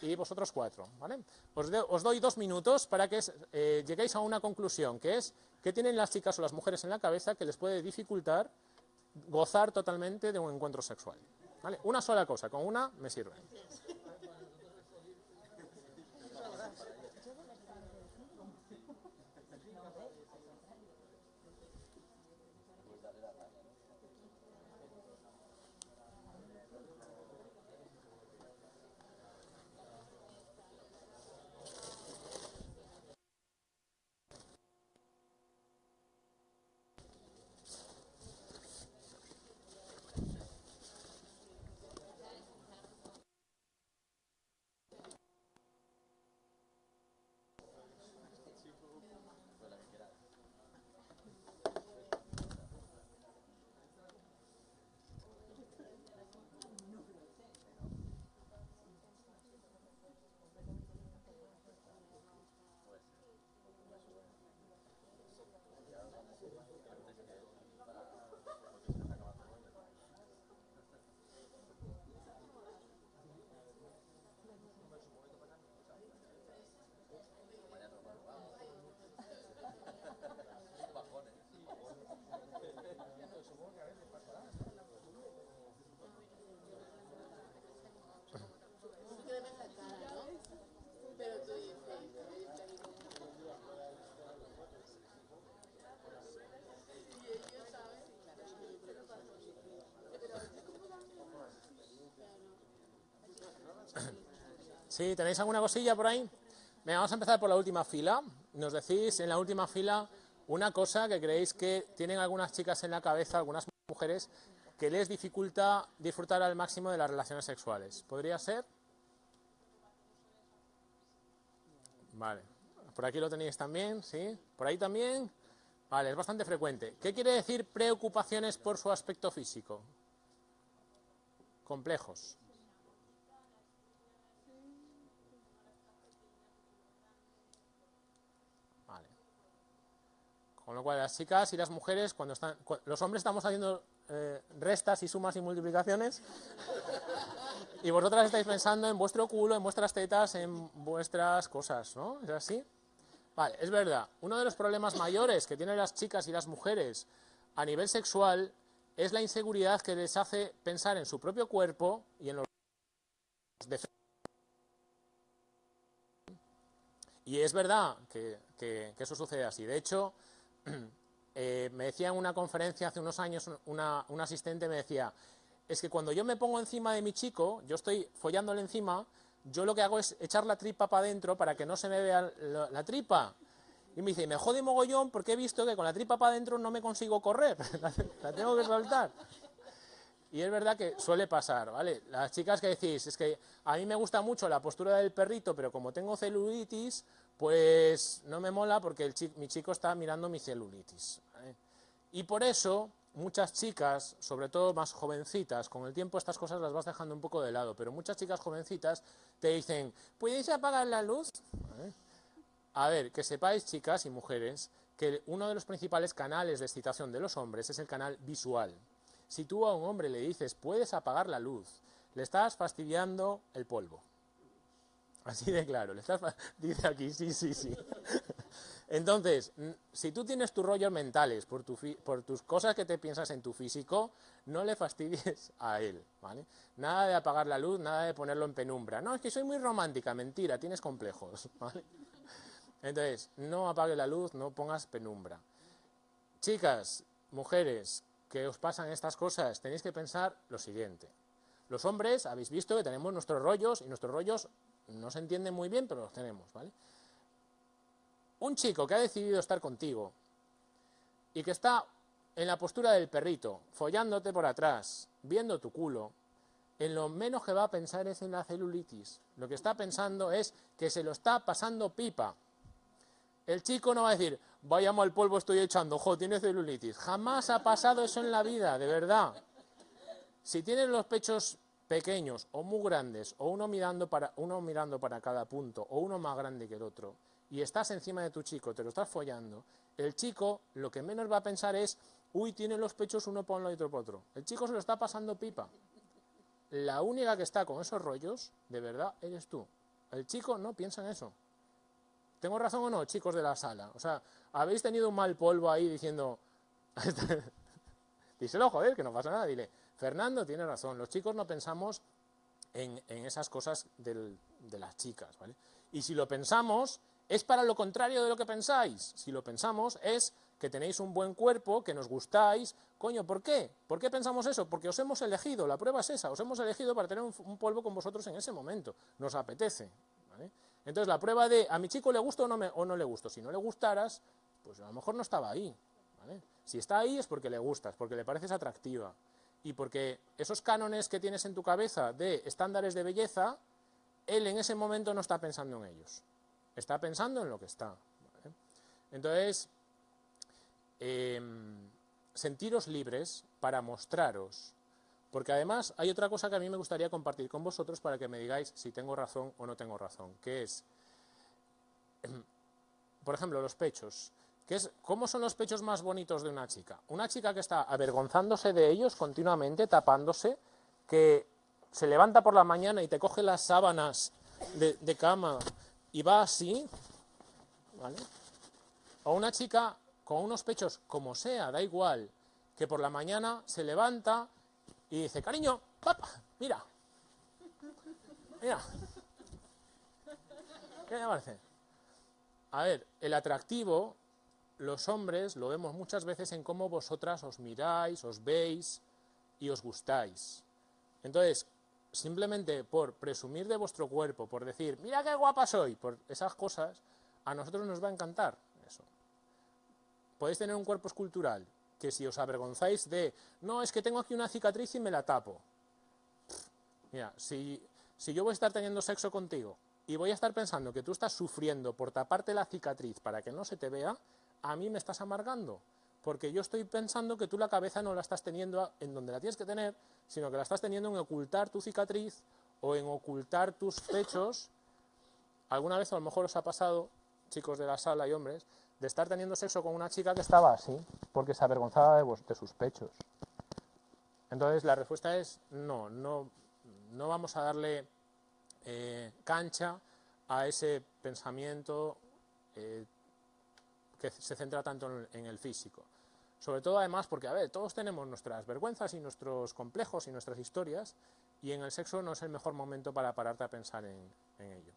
A: y vosotros cuatro. ¿vale? Os, doy dos minutos para que eh, lleguéis a una conclusión, que es que tienen las chicas o las mujeres en la cabeza que les puede dificultar gozar totalmente de un encuentro sexual. ¿vale? Una sola cosa, con una me sirve. ¿Sí? ¿Tenéis alguna cosilla por ahí? Venga, vamos a empezar por la última fila. Nos decís en la última fila una cosa que creéis que tienen algunas chicas en la cabeza, algunas mujeres, que les dificulta disfrutar al máximo de las relaciones sexuales. ¿Podría ser? Vale. Por aquí lo tenéis también, ¿sí? ¿Por ahí también? Vale, es bastante frecuente. ¿Qué quiere decir preocupaciones por su aspecto físico? Complejos. Con lo cual, las chicas y las mujeres, cuando están, los hombres estamos haciendo eh, restas y sumas y multiplicaciones, y vosotras estáis pensando en vuestro culo, en vuestras tetas, en vuestras cosas, ¿no? ¿Es así? Vale, es verdad. Uno de los problemas mayores que tienen las chicas y las mujeres a nivel sexual es la inseguridad que les hace pensar en su propio cuerpo y en los. Y es verdad que, que eso sucede así. De hecho, Eh, me decía en una conferencia hace unos años, una, un asistente me decía, es que cuando yo me pongo encima de mi chico, yo estoy follándole encima, yo lo que hago es echar la tripa para adentro para que no se me vea la, tripa. Y me dice, me jode mogollón porque he visto que con la tripa para adentro no me consigo correr, la, tengo que soltar. Y es verdad que suele pasar, ¿vale? Las chicas que decís, es que a mí me gusta mucho la postura del perrito, pero como tengo celulitis, pues no me mola porque mi chico está mirando mi celulitis. Y por eso muchas chicas, sobre todo más jovencitas, con el tiempo estas cosas las vas dejando un poco de lado, pero muchas chicas jovencitas te dicen, ¿puedes apagar la luz? A ver, que sepáis, chicas y mujeres, que uno de los principales canales de excitación de los hombres es el canal visual. Si tú a un hombre le dices, puedes apagar la luz, le estás fastidiando el polvo. Así de claro, le estás dice aquí, sí, sí, sí. Entonces, si tú tienes tus rollos mentales por, por tus cosas que te piensas en tu físico, no le fastidies a él, ¿vale? Nada de apagar la luz, nada de ponerlo en penumbra. No, es que soy muy romántica, mentira, tienes complejos, ¿vale? Entonces, no apague la luz, no pongas penumbra. Chicas, mujeres, que os pasan estas cosas, tenéis que pensar lo siguiente. Los hombres, habéis visto que tenemos nuestros rollos, y nuestros rollos no se entienden muy bien, pero los tenemos, ¿vale? Un chico que ha decidido estar contigo y que está en la postura del perrito, follándote por atrás, viendo tu culo, en lo menos que va a pensar es en la celulitis. Lo que está pensando es que se lo está pasando pipa. El chico no va a decir, vaya mal polvo estoy echando, ojo, tiene celulitis. Jamás ha pasado eso en la vida, de verdad. Si tienes los pechos pequeños o muy grandes, o uno mirando para, uno mirando para cada punto, o uno más grande que el otro, y estás encima de tu chico, te lo estás follando, el chico lo que menos va a pensar es, uy, tiene los pechos uno para uno y otro para otro. El chico se lo está pasando pipa. La única que está con esos rollos, de verdad, eres tú. El chico no piensa en eso. ¿Tengo razón o no, chicos de la sala? O sea, habéis tenido un mal polvo ahí diciendo... Díselo, joder, que no pasa nada. Dile, Fernando tiene razón, los chicos no pensamos en, esas cosas de las chicas, ¿vale? Y si lo pensamos, es para lo contrario de lo que pensáis. Si lo pensamos, es que tenéis un buen cuerpo, que nos gustáis. Coño, ¿por qué? ¿Por qué pensamos eso? Porque os hemos elegido, la prueba es esa, os hemos elegido para tener un, polvo con vosotros en ese momento. Nos apetece. Entonces, la prueba de a mi chico le gusta o no, me, o no le gusto. Si no le gustaras, pues a lo mejor no estaba ahí. Si está ahí es porque le gustas, porque le pareces atractiva. Y porque esos cánones que tienes en tu cabeza de estándares de belleza, él en ese momento no está pensando en ellos. Está pensando en lo que está. Entonces, em, sentiros libres para mostraros. Porque además hay otra cosa que a mí me gustaría compartir con vosotros para que me digáis si tengo razón o no tengo razón, que es, em, por ejemplo, los pechos. ¿Cómo son los pechos más bonitos de una chica? Una chica que está avergonzándose de ellos continuamente, tapándose, que se levanta por la mañana y te coge las sábanas de, cama y va así, ¿vale? O una chica con unos pechos como sea, da igual, que por la mañana se levanta y dice, cariño, papá, mira, mira. ¿Qué me parece? A ver, el atractivo, los hombres lo vemos muchas veces en cómo vosotras os miráis, os veis y os gustáis. Entonces, simplemente por presumir de vuestro cuerpo, por decir, mira qué guapa soy, por esas cosas, a nosotros nos va a encantar eso. Podéis tener un cuerpo escultural, que si os avergonzáis de, no, es que tengo aquí una cicatriz y me la tapo. Mira, si, si yo voy a estar teniendo sexo contigo y voy a estar pensando que tú estás sufriendo por taparte la cicatriz para que no se te vea, a mí me estás amargando porque yo estoy pensando que tú la cabeza no la estás teniendo en donde la tienes que tener, sino que la estás teniendo en ocultar tu cicatriz o en ocultar tus pechos. Alguna vez a lo mejor os ha pasado, chicos de la sala y hombres, de estar teniendo sexo con una chica que estaba así, porque se avergonzaba de, sus pechos. Entonces la respuesta es no, no, no vamos a darle eh, cancha a ese pensamiento eh, que se centra tanto en el físico. Sobre todo además porque, a ver, todos tenemos nuestras vergüenzas y nuestros complejos y nuestras historias y en el sexo no es el mejor momento para pararte a pensar en, ello.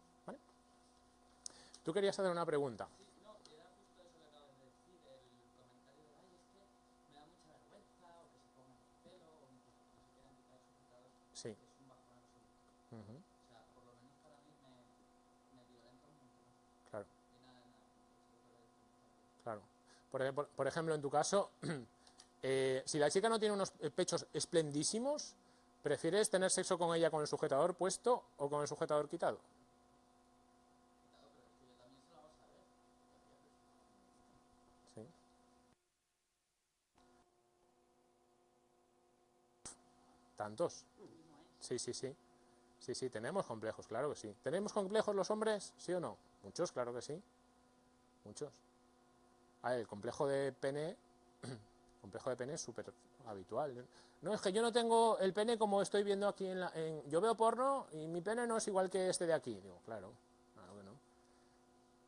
A: Tú querías hacer una pregunta. Sí. Por, ejemplo, en tu caso, eh, si la chica no tiene unos pechos esplendísimos, ¿prefieres tener sexo con ella con el sujetador puesto o con el sujetador quitado? ¿Tantos? Sí, sí, sí. Sí, sí, tenemos complejos, claro que sí. ¿Tenemos complejos los hombres? ¿Sí o no? Muchos, claro que sí. Muchos el complejo de pene, complejo de pene es súper habitual. No, es que yo no tengo el pene como estoy viendo aquí en la... yo veo porno y mi pene no es igual que este de aquí. Digo, claro, claro que no.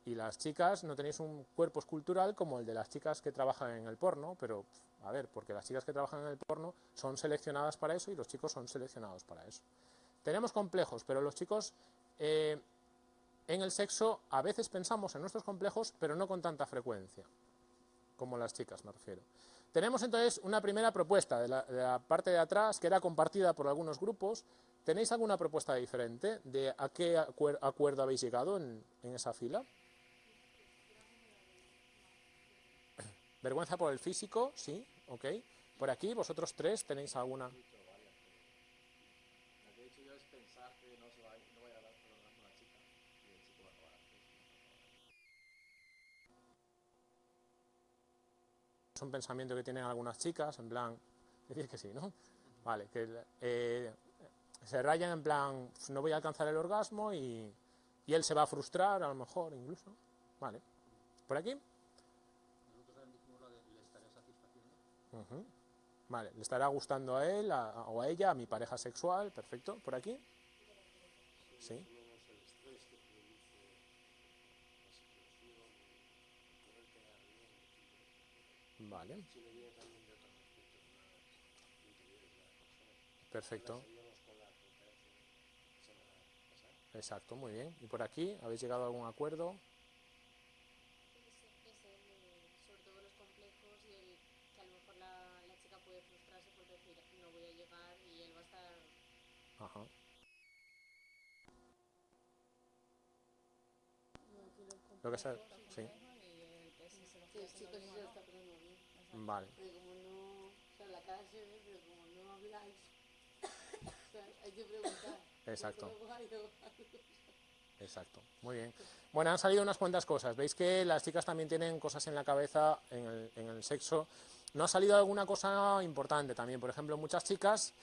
A: y las chicas no tenéis un cuerpo escultural como el de las chicas que trabajan en el porno, pero a ver, porque las chicas que trabajan en el porno son seleccionadas para eso y los chicos son seleccionados para eso. Tenemos complejos, pero los chicos eh, en el sexo a veces pensamos en nuestros complejos, pero no con tanta frecuencia, como las chicas me refiero. Tenemos entonces una primera propuesta de la, parte de atrás que era compartida por algunos grupos. ¿Tenéis alguna propuesta diferente de a qué acuerdo habéis llegado en esa fila? Vergüenza por el físico, sí, ok. Por aquí, vosotros tres, ¿tenéis alguna? Es un pensamiento que tienen algunas chicas, en plan, decir que sí, ¿no? Vale, que eh, se rayan en plan, no voy a alcanzar el orgasmo y, y él se va a frustrar, a lo mejor, incluso. Vale. ¿Por aquí? Vale, le estará gustando a él o a ella, a mi pareja sexual, perfecto. ¿Por aquí? Sí. Vale. Perfecto. Exacto, muy bien. ¿Y por aquí? ¿Habéis llegado a algún acuerdo? Ajá. Lo que sea, sí. Vale.
B: Pero como no, o sea, la cara se ve, pero como no habláis, o sea, hay que preguntar.
A: Exacto. Exacto, muy bien. Bueno, han salido unas cuantas cosas. Veis que las chicas también tienen cosas en la cabeza en el, en el sexo. No ha salido alguna cosa importante también. Por ejemplo, muchas chicas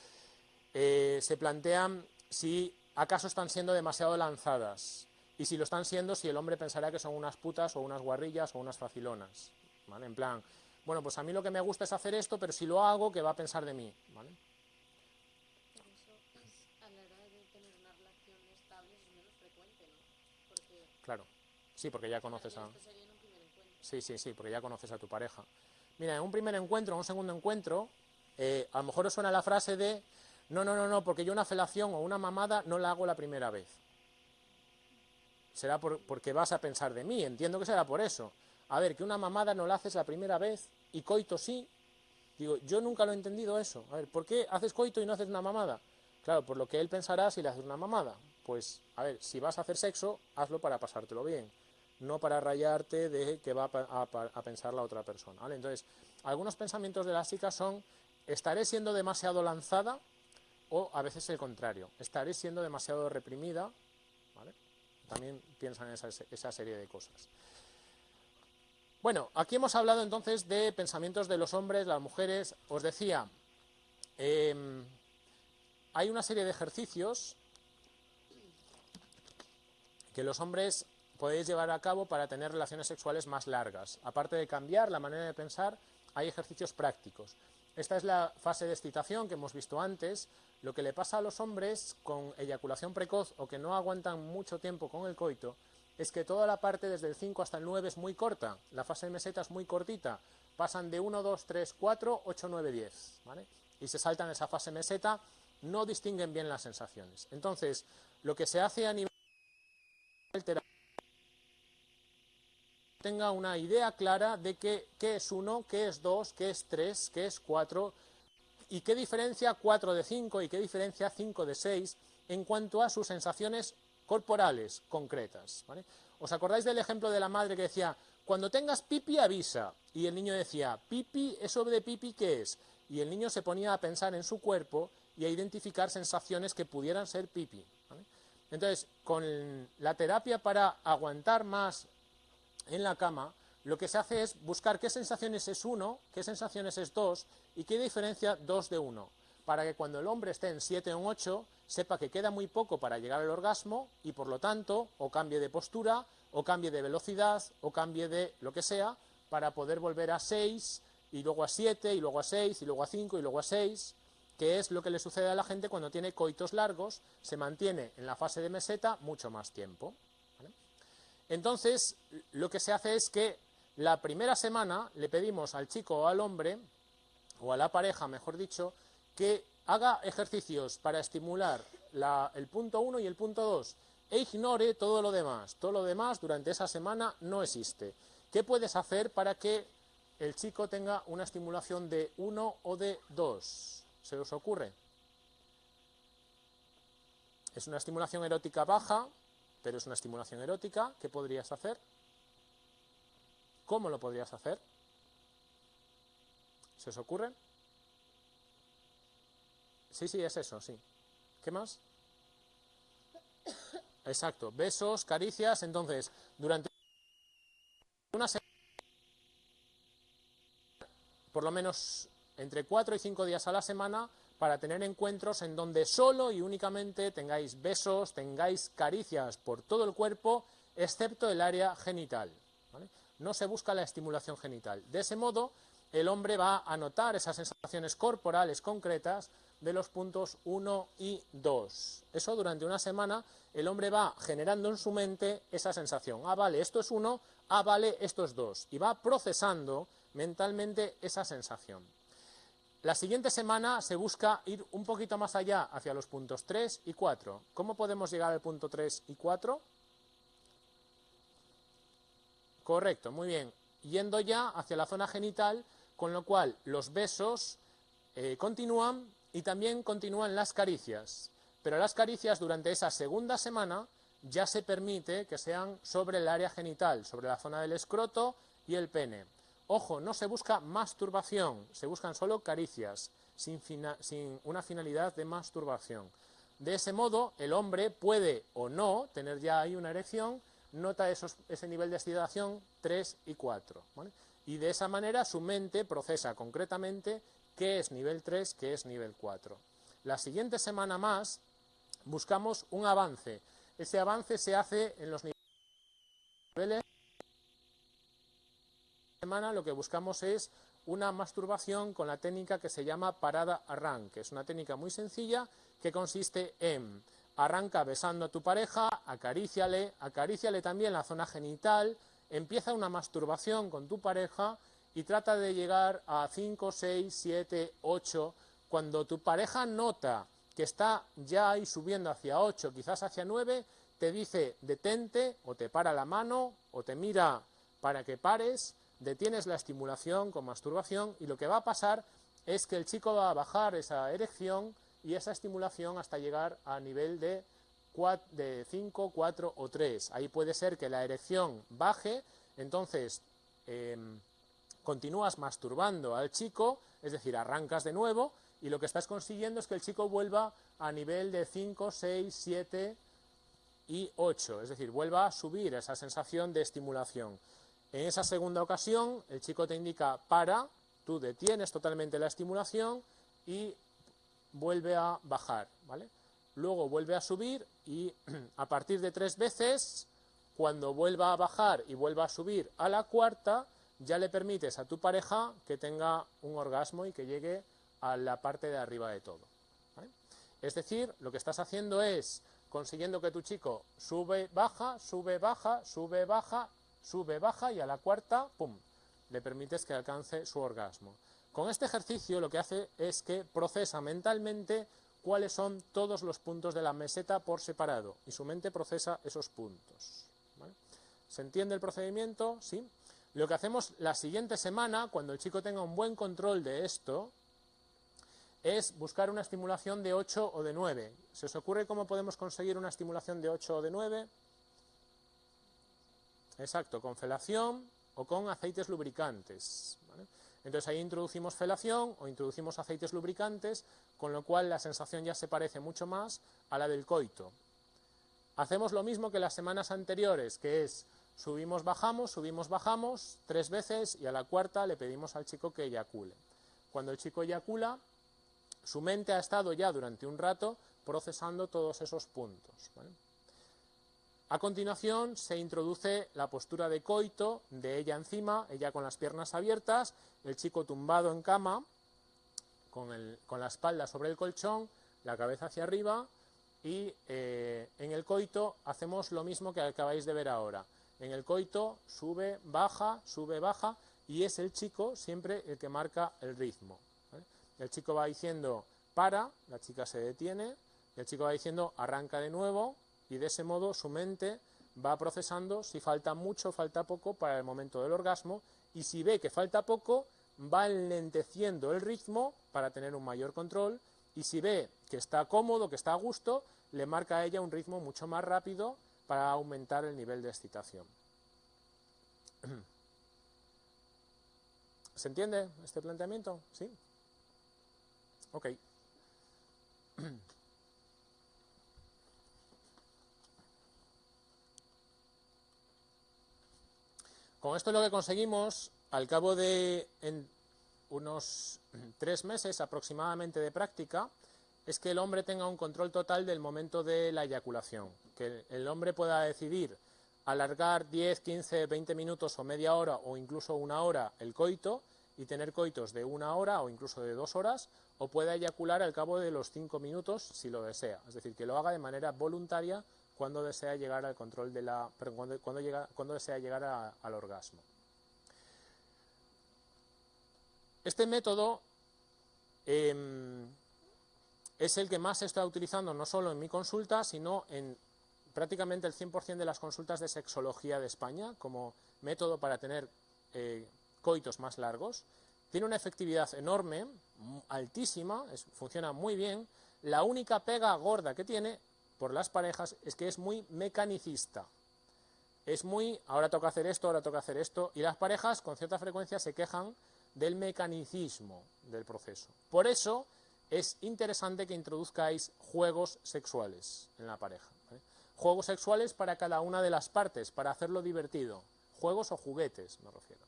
A: eh, se plantean si acaso están siendo demasiado lanzadas y si lo están siendo, si el hombre pensará que son unas putas o unas guarrillas o unas facilonas, ¿vale? En plan, bueno, pues a mí lo que me gusta es hacer esto, pero si lo hago, ¿qué va a pensar de mí? ¿vale?
C: Pero eso es a la hora de tener una relación estable es menos frecuente, ¿no? Porque
A: Claro, sí, porque ya conoces a... Sí, sí, sí, porque ya conoces a tu pareja. Mira, en un primer encuentro, en un segundo encuentro, eh, a lo mejor os suena la frase de no, no, no, no, porque yo una felación o una mamada no la hago la primera vez. Será porque vas a pensar de mí, entiendo que será por eso. A ver, que una mamada no la haces la primera vez y coito sí. Digo, yo nunca lo he entendido eso. A ver, ¿por qué haces coito y no haces una mamada? Claro, por lo que él pensará si le haces una mamada. Pues, a ver, si vas a hacer sexo, hazlo para pasártelo bien, no para rayarte de que va a, pensar la otra persona. ¿vale? Entonces, algunos pensamientos de las chicas son, estaré siendo demasiado lanzada o a veces el contrario, estaré siendo demasiado reprimida, también piensan en esa, serie de cosas. Bueno, aquí hemos hablado entonces de pensamientos de los hombres, las mujeres, os decía, em, hay una serie de ejercicios que los hombres podéis llevar a cabo para tener relaciones sexuales más largas. Aparte de cambiar la manera de pensar, hay ejercicios prácticos. Esta es la fase de excitación que hemos visto antes. Lo que le pasa a los hombres con eyaculación precoz o que no aguantan mucho tiempo con el coito es que toda la parte desde el 5 hasta el 9 es muy corta. La fase de meseta es muy cortita. Pasan de 1, 2, 3, 4, 8, 9, 10. ¿vale? Y se saltan esa fase meseta, no distinguen bien las sensaciones. Entonces, lo que se hace a nivel tenga una idea clara de qué, es 1, qué es 2, qué es 3, qué es 4 y qué diferencia 4 de 5 y qué diferencia 5 de 6 en cuanto a sus sensaciones corporales concretas. ¿Os acordáis del ejemplo de la madre que decía, cuando tengas pipi avisa? Y el niño decía, pipi, ¿eso de pipi qué es? Y el niño se ponía a pensar en su cuerpo y a identificar sensaciones que pudieran ser pipi. Entonces, con la terapia para aguantar más en la cama, lo que se hace es buscar qué sensaciones es uno, qué sensaciones es dos y qué diferencia dos de uno, para que cuando el hombre esté en 7 o en 8 sepa que queda muy poco para llegar al orgasmo y por lo tanto o cambie de postura o cambie de velocidad o cambie de lo que sea para poder volver a 6 y luego a 7 y luego a 6 y luego a 5 y luego a 6 que es lo que le sucede a la gente cuando tiene coitos largos, se mantiene en la fase de meseta mucho más tiempo. Entonces, lo que se hace es que la primera semana le pedimos al chico o al hombre, o a la pareja, mejor dicho, que haga ejercicios para estimular el punto 1 y el punto 2 e ignore todo lo demás. Todo lo demás durante esa semana no existe. ¿Qué puedes hacer para que el chico tenga una estimulación de 1 o de 2? ¿Se os ocurre? Es una estimulación erótica baja, pero es una estimulación erótica. ¿Qué podrías hacer? ¿Cómo lo podrías hacer? ¿Se os ocurre? Sí, sí, es eso, sí. ¿Qué más? Exacto, besos, caricias. Entonces, durante una semana, por lo menos entre cuatro y cinco días a la semana, para tener encuentros en donde solo y únicamente tengáis besos, tengáis caricias por todo el cuerpo, excepto el área genital. No se busca la estimulación genital. De ese modo, el hombre va a notar esas sensaciones corporales concretas de los puntos 1 y 2. Eso durante una semana el hombre va generando en su mente esa sensación. Ah, vale, esto es 1, ah, vale, esto es 2. Y va procesando mentalmente esa sensación. La siguiente semana se busca ir un poquito más allá hacia los puntos 3 y 4. ¿Cómo podemos llegar al punto 3 y 4? Correcto, muy bien. Yendo ya hacia la zona genital, con lo cual los besos eh, continúan y también continúan las caricias. Pero las caricias durante esa segunda semana ya se permite que sean sobre el área genital, sobre la zona del escroto y el pene. Ojo, no se busca masturbación, se buscan solo caricias, sin, una finalidad de masturbación. De ese modo, el hombre puede o no tener ya ahí una erección, nota ese nivel de excitación 3 y 4. Y de esa manera su mente procesa concretamente qué es nivel 3, qué es nivel 4. La siguiente semana más buscamos un avance. Ese avance se hace en los niveles semana lo que buscamos es una masturbación con la técnica que se llama parada arranque. Es una técnica muy sencilla que consiste en arranca besando a tu pareja, acaríciale, acaríciale también la zona genital, empieza una masturbación con tu pareja y trata de llegar a 5, 6, 7, 8. Cuando tu pareja nota que está ya ahí subiendo hacia 8, quizás hacia 9, te dice detente o te para la mano o te mira para que pares detienes la estimulación con masturbación y lo que va a pasar es que el chico va a bajar esa erección y esa estimulación hasta llegar a nivel de, de 5, 4 o 3. Ahí puede ser que la erección baje, entonces em, continúas masturbando al chico, es decir, arrancas de nuevo y lo que estás consiguiendo es que el chico vuelva a nivel de 5, 6, 7 y 8, es decir, vuelva a subir esa sensación de estimulación. En esa segunda ocasión, el chico te indica para, tú detienes totalmente la estimulación y vuelve a bajar, ¿vale? Luego vuelve a subir y a partir de tres veces, cuando vuelva a bajar y vuelva a subir a la cuarta, ya le permites a tu pareja que tenga un orgasmo y que llegue a la parte de arriba de todo. Es decir, lo que estás haciendo es consiguiendo que tu chico sube, baja, sube, baja, sube, baja sube, baja y a la cuarta, ¡pum!, le permites que alcance su orgasmo. Con este ejercicio lo que hace es que procesa mentalmente cuáles son todos los puntos de la meseta por separado y su mente procesa esos puntos. ¿Se entiende el procedimiento? ¿Sí? Lo que hacemos la siguiente semana, cuando el chico tenga un buen control de esto, es buscar una estimulación de 8 o de 9. ¿Se os ocurre cómo podemos conseguir una estimulación de 8 o de 9? Exacto, con felación o con aceites lubricantes. Entonces ahí introducimos felación o introducimos aceites lubricantes, con lo cual la sensación ya se parece mucho más a la del coito. Hacemos lo mismo que las semanas anteriores, que es subimos, bajamos, subimos, bajamos, tres veces y a la cuarta le pedimos al chico que eyacule. Cuando el chico eyacula, su mente ha estado ya durante un rato procesando todos esos puntos. A continuación se introduce la postura de coito de ella encima, ella con las piernas abiertas, el chico tumbado en cama, con, la espalda sobre el colchón, la cabeza hacia arriba y eh, en el coito hacemos lo mismo que acabáis de ver ahora. En el coito sube, baja, sube, baja, y es el chico siempre el que marca el ritmo. El chico va diciendo para, la chica se detiene, el chico va diciendo arranca de nuevo, y de ese modo su mente va procesando si falta mucho falta poco para el momento del orgasmo, y si ve que falta poco, va enlenteciendo el ritmo para tener un mayor control, y si ve que está cómodo, que está a gusto, le marca a ella un ritmo mucho más rápido para aumentar el nivel de excitación. ¿Se entiende este planteamiento? ¿Sí? Ok. Con esto lo que conseguimos, al cabo de unos tres meses aproximadamente de práctica, es que el hombre tenga un control total del momento de la eyaculación, que el hombre pueda decidir alargar 10, 15, 20 minutos o media hora o incluso una hora el coito y tener coitos de una hora o incluso de dos horas, o pueda eyacular al cabo de los cinco minutos si lo desea. Es decir, que lo haga de manera voluntaria cuando desea llegar al control de la. cuando, llega, cuando desea llegar al orgasmo. Este método em, es el que más está utilizando no solo en mi consulta, sino en prácticamente el 100% de las consultas de sexología de España como método para tener eh, coitos más largos. Tiene una efectividad enorme, altísima, funciona muy bien. La única pega gorda que tiene por las parejas es que es muy mecanicista. Es muy, ahora toca hacer esto, ahora toca hacer esto, y las parejas con cierta frecuencia se quejan del mecanicismo del proceso. Por eso es interesante que introduzcáis juegos sexuales en la pareja. Juegos sexuales para cada una de las partes, para hacerlo divertido. Juegos o juguetes, me refiero.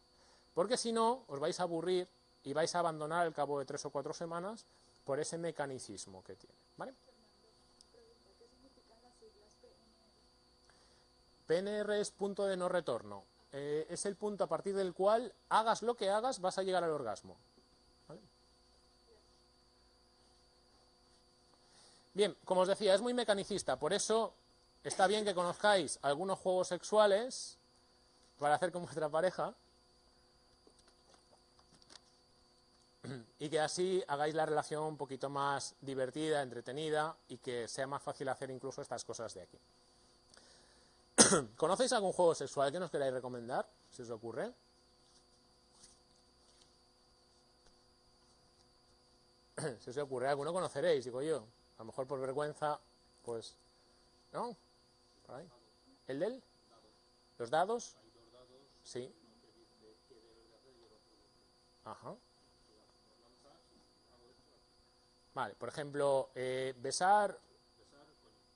A: Porque si no, os vais a aburrir y vais a abandonar al cabo de tres o cuatro semanas por ese mecanicismo que tiene. ¿Vale? PNR es punto de no retorno. Eh, es el punto a partir del cual, hagas lo que hagas, vas a llegar al orgasmo. Bien, como os decía, es muy mecanicista, por eso está bien que conozcáis algunos juegos sexuales para hacer con vuestra pareja y que así hagáis la relación un poquito más divertida, entretenida y que sea más fácil hacer incluso estas cosas de aquí. ¿Conocéis algún juego sexual que nos queráis recomendar? Si os ocurre. si os ocurre alguno conoceréis, digo yo. A lo mejor por vergüenza, pues... ¿No? ¿El del? ¿Los dados? Sí. Ajá. Vale, por ejemplo, eh, besar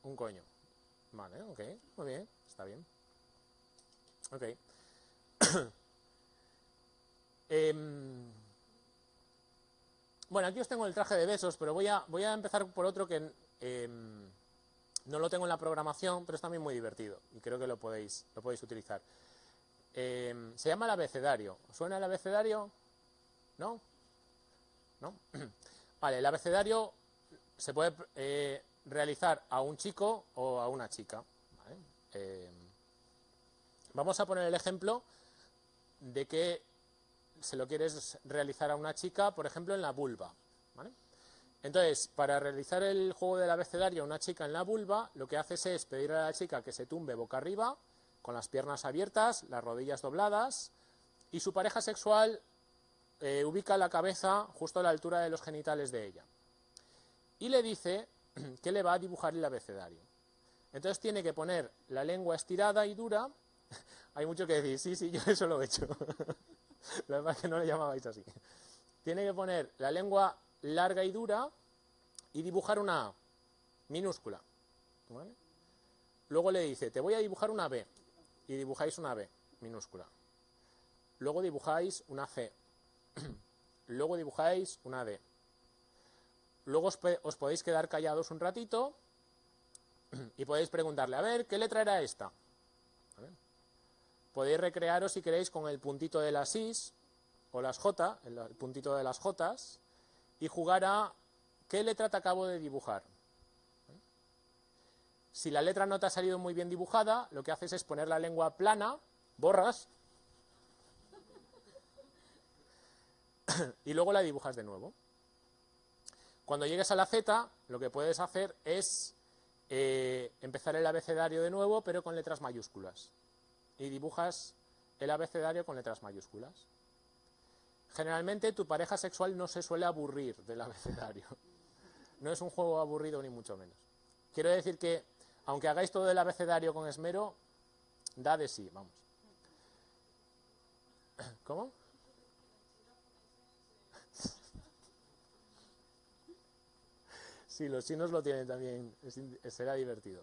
A: un coño. Vale, ok, muy bien, está bien. Ok. Em, bueno, aquí os tengo el traje de besos, pero voy a, voy a empezar por otro que em, no lo tengo en la programación, pero es también muy divertido y creo que lo podéis, lo podéis utilizar. Em, se llama el abecedario. ¿Suena el abecedario? ¿No? ¿No? Vale, el abecedario se puede eh, realizar a un chico o a una chica. Em, vamos a poner el ejemplo de que se lo quieres realizar a una chica, por ejemplo, en la vulva. Entonces, para realizar el juego del abecedario a una chica en la vulva, lo que haces es pedirle a la chica que se tumbe boca arriba, con las piernas abiertas, las rodillas dobladas, y su pareja sexual eh, ubica la cabeza justo a la altura de los genitales de ella. Y le dice que le va a dibujar el abecedario. Entonces tiene que poner la lengua estirada y dura. Hay mucho que decir, sí, sí, yo eso lo he hecho. Lo demás es que no le llamabais así. Tiene que poner la lengua larga y dura y dibujar una A minúscula. Luego le dice, te voy a dibujar una B. Y dibujáis una B minúscula. Luego dibujáis una C. Luego dibujáis una D. Luego os, podéis quedar callados un ratito y podéis preguntarle, a ver, ¿qué letra era esta? Podéis recrearos si queréis con el puntito de las Is o las J, el puntito de las J, y jugar a ¿qué letra te acabo de dibujar? Si la letra no te ha salido muy bien dibujada, lo que haces es poner la lengua plana, borras, y luego la dibujas de nuevo. Cuando llegues a la Z, lo que puedes hacer es eh, empezar el abecedario de nuevo, pero con letras mayúsculas. Y dibujas el abecedario con letras mayúsculas. Generalmente tu pareja sexual no se suele aburrir del abecedario. No es un juego aburrido ni mucho menos. Quiero decir que, aunque hagáis todo el abecedario con esmero, da de sí, vamos. ¿Cómo? Sí, los chinos lo tienen también, será divertido.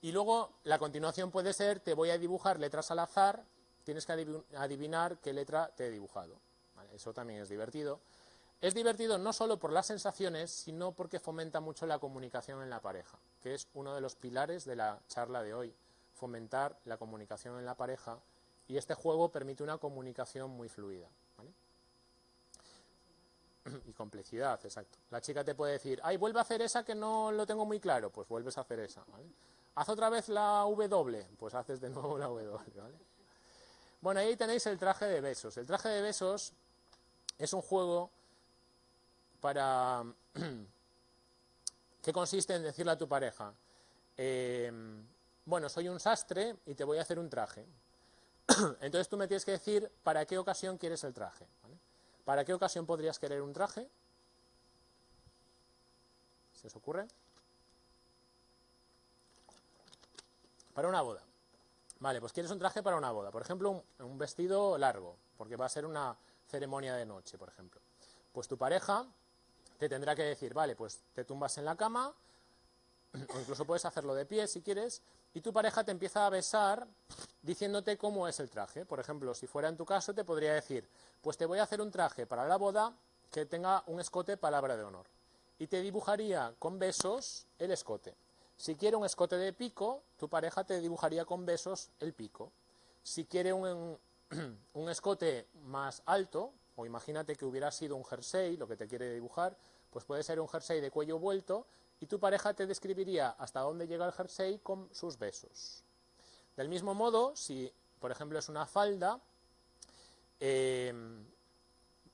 A: Y luego la continuación puede ser, te voy a dibujar letras al azar, tienes que adivinar qué letra te he dibujado. eso también es divertido. Es divertido no solo por las sensaciones, sino porque fomenta mucho la comunicación en la pareja, que es uno de los pilares de la charla de hoy, fomentar la comunicación en la pareja, y este juego permite una comunicación muy fluida y complejidad, exacto. La chica te puede decir, ay, vuelve a hacer esa que no lo tengo muy claro, pues vuelves a hacer esa, Haz otra vez la W, pues haces de nuevo la W, ¿vale? Bueno, ahí tenéis el traje de besos. El traje de besos es un juego para... que consiste en decirle a tu pareja, eh, bueno, soy un sastre y te voy a hacer un traje. Entonces tú me tienes que decir para qué ocasión quieres el traje. ¿Para qué ocasión podrías querer un traje? ¿Se os ocurre? Para una boda. Vale, pues quieres un traje para una boda. Por ejemplo, un, vestido largo, porque va a ser una ceremonia de noche, por ejemplo. Pues tu pareja te tendrá que decir, vale, pues te tumbas en la cama, o incluso puedes hacerlo de pie si quieres, y tu pareja te empieza a besar diciéndote cómo es el traje. Por ejemplo, si fuera en tu caso, te podría decir, pues te voy a hacer un traje para la boda que tenga un escote palabra de honor. Y te dibujaría con besos el escote. Si quiere un escote de pico, tu pareja te dibujaría con besos el pico. Si quiere un, un escote más alto, o imagínate que hubiera sido un jersey, lo que te quiere dibujar, pues puede ser un jersey de cuello vuelto y tu pareja te describiría hasta dónde llega el jersey con sus besos. Del mismo modo, si por ejemplo es una falda, eh,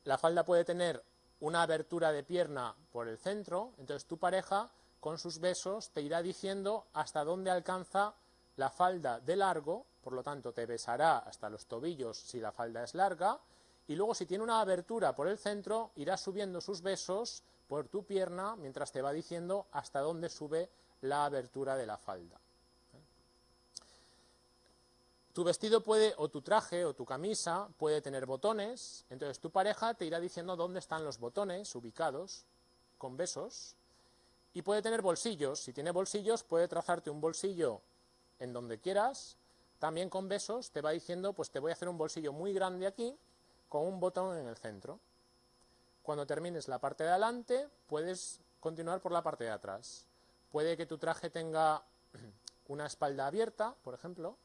A: la falda puede tener una abertura de pierna por el centro, entonces tu pareja con sus besos te irá diciendo hasta dónde alcanza la falda de largo, por lo tanto te besará hasta los tobillos si la falda es larga, y luego si tiene una abertura por el centro, irá subiendo sus besos por tu pierna mientras te va diciendo hasta dónde sube la abertura de la falda. Tu vestido puede, o tu traje, o tu camisa, puede tener botones, entonces tu pareja te irá diciendo dónde están los botones ubicados, con besos, y puede tener bolsillos. Si tiene bolsillos, puede trazarte un bolsillo en donde quieras, también con besos, te va diciendo, pues te voy a hacer un bolsillo muy grande aquí, con un botón en el centro. Cuando termines la parte de adelante, puedes continuar por la parte de atrás. Puede que tu traje tenga una espalda abierta, por ejemplo,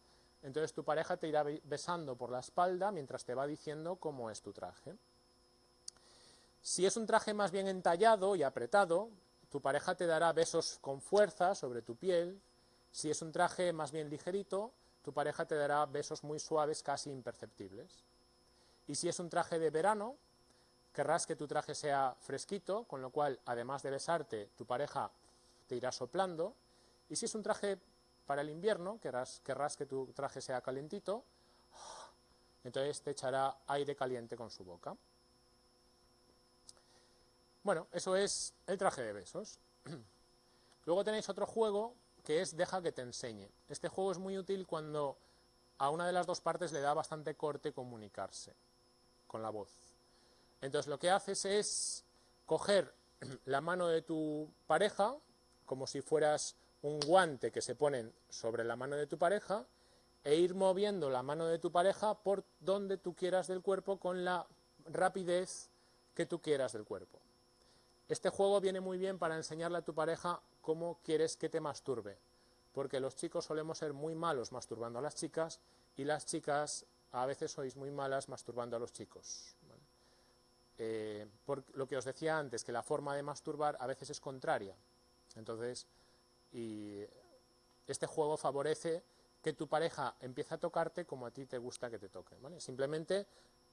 A: entonces tu pareja te irá besando por la espalda mientras te va diciendo cómo es tu traje. Si es un traje más bien entallado y apretado, tu pareja te dará besos con fuerza sobre tu piel. Si es un traje más bien ligerito, tu pareja te dará besos muy suaves, casi imperceptibles. Y si es un traje de verano, querrás que tu traje sea fresquito, con lo cual, además de besarte, tu pareja te irá soplando. Y si es un traje para el invierno, querrás, que tu traje sea calentito, entonces te echará aire caliente con su boca. Bueno, eso es el traje de besos. Luego tenéis otro juego que es Deja que te enseñe. Este juego es muy útil cuando a una de las dos partes le da bastante corte comunicarse con la voz. Entonces lo que haces es coger la mano de tu pareja, como si fueras un guante que se pone sobre la mano de tu pareja e ir moviendo la mano de tu pareja por donde tú quieras del cuerpo con la rapidez que tú quieras del cuerpo. Este juego viene muy bien para enseñarle a tu pareja cómo quieres que te masturbe, porque los chicos solemos ser muy malos masturbando a las chicas y las chicas a veces sois muy malas masturbando a los chicos. Eh, por lo que os decía antes, que la forma de masturbar a veces es contraria. Entonces, y este juego favorece que tu pareja empiece a tocarte como a ti te gusta que te toque. Simplemente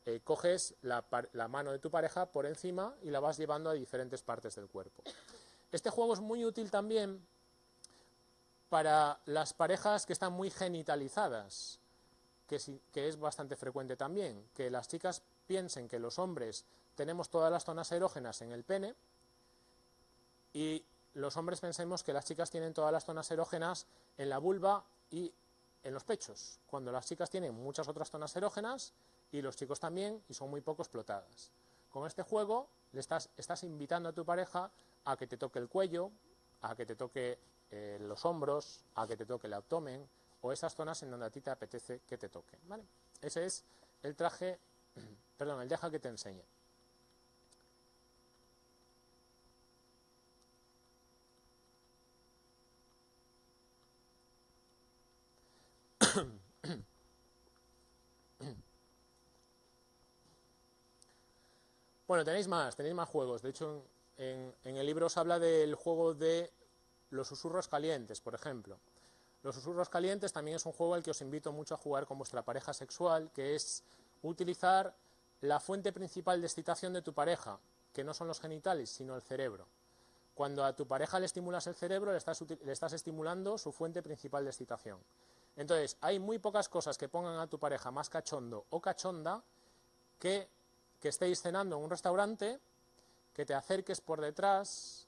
A: eh, coges la, mano de tu pareja por encima y la vas llevando a diferentes partes del cuerpo. Este juego es muy útil también para las parejas que están muy genitalizadas, que es bastante frecuente también, que las chicas piensen que los hombres tenemos todas las zonas erógenas en el pene y los hombres pensemos que las chicas tienen todas las zonas erógenas en la vulva y en los pechos, cuando las chicas tienen muchas otras zonas erógenas y los chicos también y son muy poco explotadas. Con este juego le estás, estás invitando a tu pareja a que te toque el cuello, a que te toque eh, los hombros, a que te toque el abdomen o esas zonas en donde a ti te apetece que te toque. ¿vale? Ese es el traje, perdón, el deja que te enseñe. Bueno, tenéis más, tenéis más juegos. De hecho, en, el libro os habla del juego de los susurros calientes, por ejemplo. Los susurros calientes también es un juego al que os invito mucho a jugar con vuestra pareja sexual, que es utilizar la fuente principal de excitación de tu pareja, que no son los genitales, sino el cerebro. Cuando a tu pareja le estimulas el cerebro, le estás, le estás estimulando su fuente principal de excitación. Entonces, hay muy pocas cosas que pongan a tu pareja más cachondo o cachonda que que estéis cenando en un restaurante, que te acerques por detrás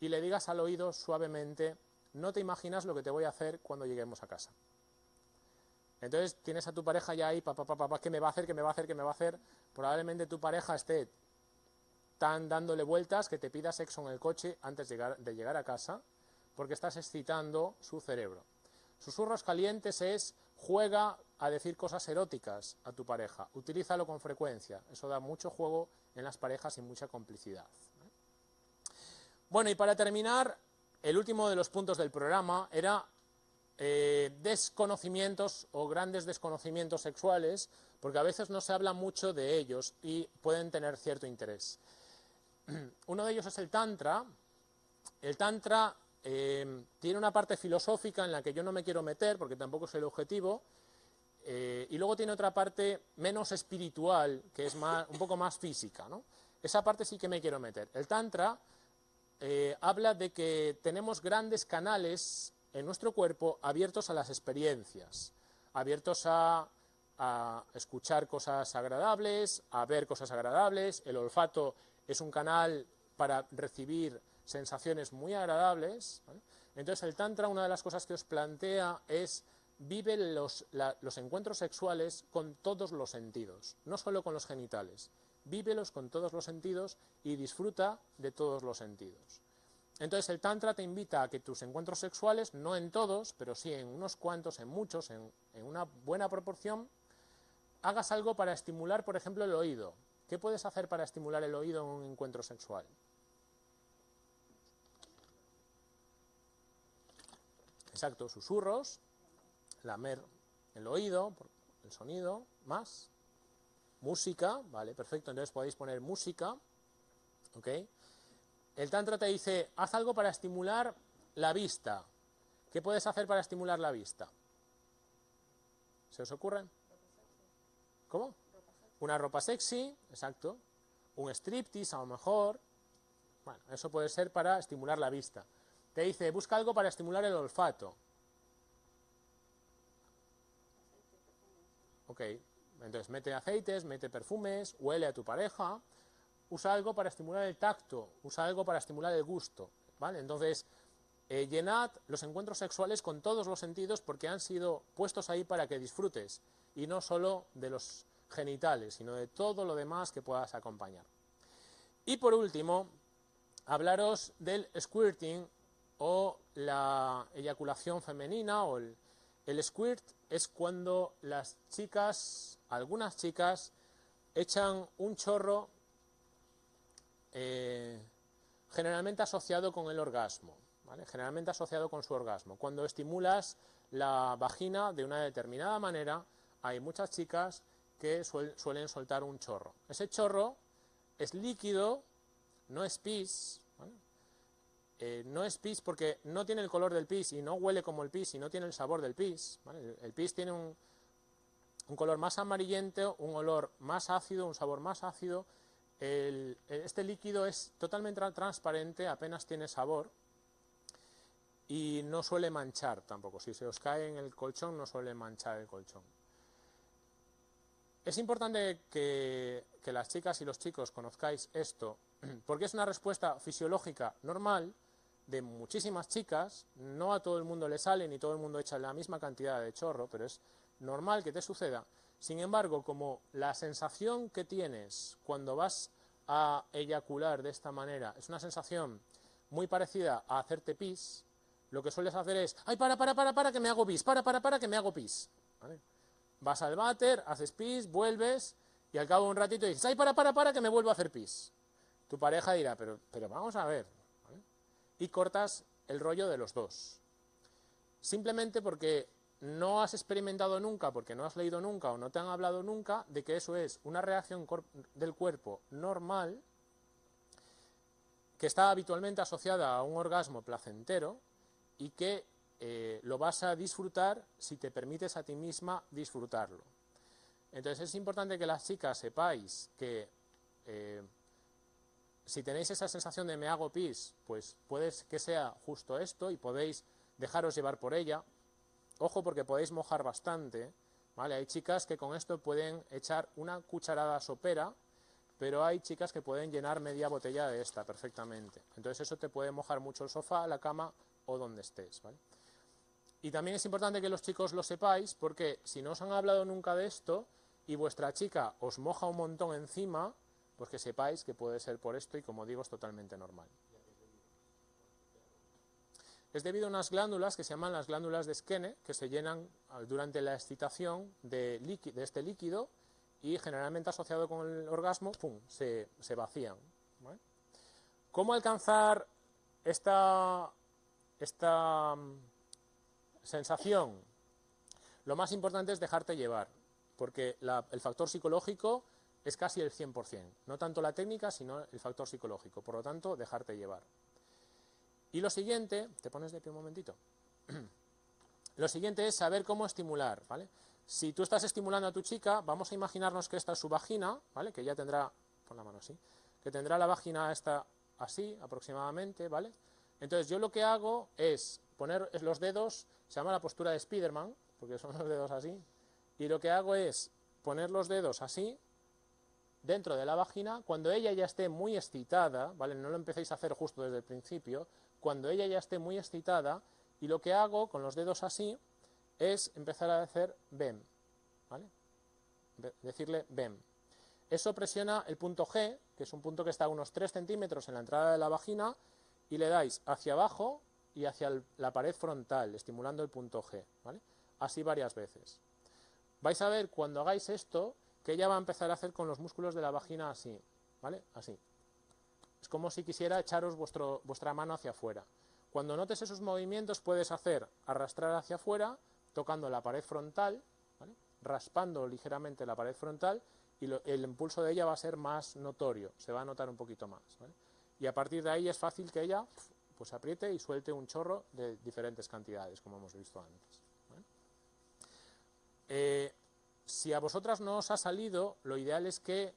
A: y le digas al oído suavemente, no te imaginas lo que te voy a hacer cuando lleguemos a casa. Entonces tienes a tu pareja ya ahí, papá, papá, papá, ¿qué me va a hacer? ¿Qué me va a hacer? ¿Qué me va a hacer? Probablemente tu pareja esté tan dándole vueltas que te pida sexo en el coche antes de llegar, de llegar a casa, porque estás excitando su cerebro. Susurros calientes es juega a decir cosas eróticas a tu pareja, utilízalo con frecuencia, eso da mucho juego en las parejas y mucha complicidad. Bueno, y para terminar, el último de los puntos del programa era eh, desconocimientos o grandes desconocimientos sexuales, porque a veces no se habla mucho de ellos y pueden tener cierto interés. Uno de ellos es el Tantra. El Tantra eh, tiene una parte filosófica en la que yo no me quiero meter, porque tampoco es el objetivo, eh, y luego tiene otra parte menos espiritual, que es un poco más física. Esa parte sí que me quiero meter. El Tantra eh, habla de que tenemos grandes canales en nuestro cuerpo abiertos a las experiencias, abiertos a escuchar cosas agradables, a ver cosas agradables. El olfato es un canal para recibir sensaciones muy agradables. Entonces el Tantra, una de las cosas que os plantea es vive los, los encuentros sexuales con todos los sentidos, no solo con los genitales. Vívelos con todos los sentidos y disfruta de todos los sentidos. Entonces el Tantra te invita a que tus encuentros sexuales, no en todos, pero sí en unos cuantos, en muchos, en, en una buena proporción, hagas algo para estimular, por ejemplo, el oído. ¿Qué puedes hacer para estimular el oído en un encuentro sexual? Exacto, susurros, lamer el oído, el sonido, más, música, vale, perfecto, entonces podéis poner música, ok. El Tantra te dice, haz algo para estimular la vista. ¿Qué puedes hacer para estimular la vista? ¿Se os ocurre? ¿Cómo? Una ropa sexy, exacto. Un striptease a lo mejor. Bueno, eso puede ser para estimular la vista. Te dice, busca algo para estimular el olfato. Ok, entonces mete aceites, mete perfumes, huele a tu pareja, usa algo para estimular el tacto, usa algo para estimular el gusto, ¿vale? Entonces, eh, llenad los encuentros sexuales con todos los sentidos porque han sido puestos ahí para que disfrutes, y no solo de los genitales, sino de todo lo demás que puedas acompañar. Y por último, hablaros del squirting o la eyaculación femenina o el, squirt es cuando las chicas, algunas chicas, echan un chorro eh, generalmente asociado con el orgasmo, generalmente asociado con su orgasmo. Cuando estimulas la vagina de una determinada manera, hay muchas chicas que suelen soltar un chorro. Ese chorro es líquido, no es pis, eh, no es pis porque no tiene el color del pis y no huele como el pis y no tiene el sabor del pis. ¿vale? El pis tiene un, color más amarillento, un olor más ácido, un sabor más ácido. El, este líquido es totalmente transparente, apenas tiene sabor y no suele manchar tampoco. Si se os cae en el colchón, no suele manchar el colchón. Es importante que las chicas y los chicos conozcáis esto, porque es una respuesta fisiológica normal de muchísimas chicas, no a todo el mundo le sale ni todo el mundo echa la misma cantidad de chorro, pero es normal que te suceda. Sin embargo, como la sensación que tienes cuando vas a eyacular de esta manera es una sensación muy parecida a hacerte pis, lo que sueles hacer es, ay, para, para, para, para, que me hago pis, para, para, para, que me hago pis. Vas al váter, haces pis, vuelves, y al cabo de un ratito dices, ay, para, para, para, que me vuelvo a hacer pis. Tu pareja dirá, pero, pero vamos a ver. Y cortas el rollo de los dos. Simplemente porque no has experimentado nunca, porque no has leído nunca o no te han hablado nunca de que eso es una reacción del cuerpo normal que está habitualmente asociada a un orgasmo placentero y que eh, lo vas a disfrutar si te permites a ti misma disfrutarlo. Entonces es importante que las chicas sepáis que eh, si tenéis esa sensación de me hago pis, pues puede que sea justo esto y podéis dejaros llevar por ella. Ojo porque podéis mojar bastante. Hay chicas que con esto pueden echar una cucharada sopera, pero hay chicas que pueden llenar media botella de esta perfectamente. Entonces eso te puede mojar mucho el sofá, la cama o donde estés. Y también es importante que los chicos lo sepáis porque si no os han hablado nunca de esto y vuestra chica os moja un montón encima, pues que sepáis que puede ser por esto y como digo es totalmente normal. Es debido a unas glándulas que se llaman las glándulas de Skene, que se llenan durante la excitación de, este líquido y generalmente asociado con el orgasmo, ¡pum!, se, vacían. ¿Cómo alcanzar esta, esta sensación? Lo más importante es dejarte llevar, porque el factor psicológico es casi el 100%. No tanto la técnica, sino el factor psicológico. Por lo tanto, dejarte llevar. Y lo siguiente, te pones de pie un momentito. lo siguiente es saber cómo estimular, ¿vale? Si tú estás estimulando a tu chica, vamos a imaginarnos que esta es su vagina, ¿vale? Que ya tendrá, pon la mano así, que tendrá la vagina esta así aproximadamente, ¿vale? Entonces yo lo que hago es poner los dedos, se llama la postura de Spiderman, porque son los dedos así, y lo que hago es poner los dedos así, dentro de la vagina, cuando ella ya esté muy excitada, ¿vale? No lo empecéis a hacer justo desde el principio, cuando ella ya esté muy excitada, y lo que hago con los dedos así es empezar a hacer BEM, ¿vale? Decirle BEM. Eso presiona el punto G, que es un punto que está a unos 3 centímetros en la entrada de la vagina, y le dais hacia abajo y hacia la pared frontal, estimulando el punto G, ¿vale? Así varias veces. Vais a ver cuando hagáis esto que ella va a empezar a hacer con los músculos de la vagina así, ¿vale? Así. Es como si quisiera echaros vuestro, vuestra mano hacia afuera. Cuando notes esos movimientos puedes hacer arrastrar hacia afuera, tocando la pared frontal, raspando ligeramente la pared frontal y el impulso de ella va a ser más notorio, se va a notar un poquito más. Y a partir de ahí es fácil que ella pues apriete y suelte un chorro de diferentes cantidades, como hemos visto antes. Eh, si a vosotras no os ha salido, lo ideal es que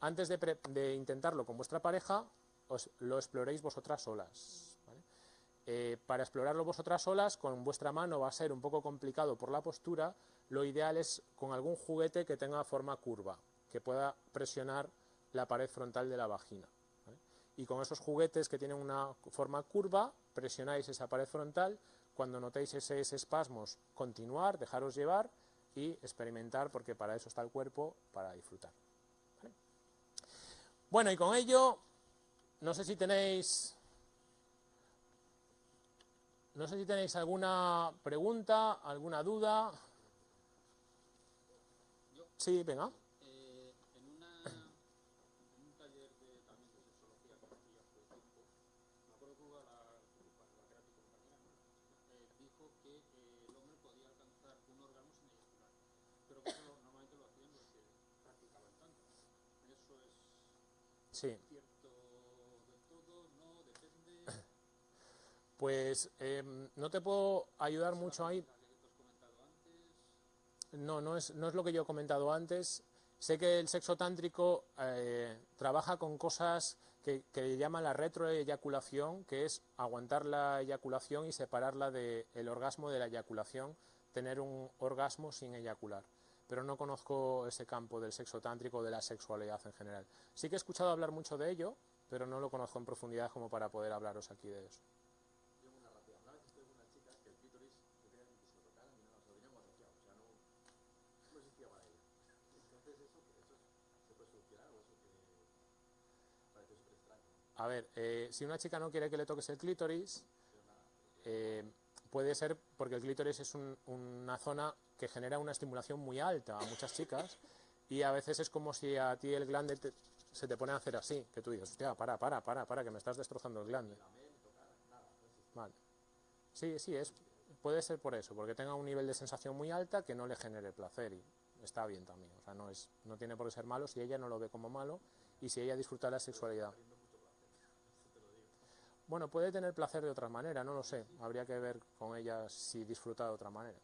A: antes de, intentarlo con vuestra pareja, os lo exploréis vosotras solas. Eh, para explorarlo vosotras solas, con vuestra mano va a ser un poco complicado por la postura, lo ideal es con algún juguete que tenga forma curva, que pueda presionar la pared frontal de la vagina. Y con esos juguetes que tienen una forma curva, presionáis esa pared frontal, cuando notéis ese espasmos, continuar, dejaros llevar, y experimentar, porque para eso está el cuerpo, para disfrutar. Bueno, y con ello, no sé si tenéis... No sé si tenéis alguna pregunta, alguna duda. Sí, venga. Pues em, no te puedo ayudar mucho ahí. No, no es, no es lo que yo he comentado antes. Sé que el sexo tántrico eh, trabaja con cosas que, que llama la retroeyaculación, que es aguantar la eyaculación y separarla del orgasmo de la eyaculación, tener un orgasmo sin eyacular. Pero no conozco ese campo del sexo tántrico o de la sexualidad en general. Sí que he escuchado hablar mucho de ello, pero no lo conozco en profundidad como para poder hablaros aquí de eso. A ver, eh, si una chica no quiere que le toques el clítoris, eh, puede ser porque el clítoris es una zona que genera una estimulación muy alta a muchas chicas y a veces es como si a ti el glande se te pone a hacer así, que tú dices, hostia, para, para, para, para, que me estás destrozando el glande. Vale. Sí, sí, es, puede ser por eso, porque tenga un nivel de sensación muy alta que no le genere placer y está bien también. O sea, no, es, no tiene por qué ser malo si ella no lo ve como malo y si ella disfruta la sexualidad. Bueno, puede tener placer de otra manera, no lo sé. Habría que ver con ella si disfruta de otra manera.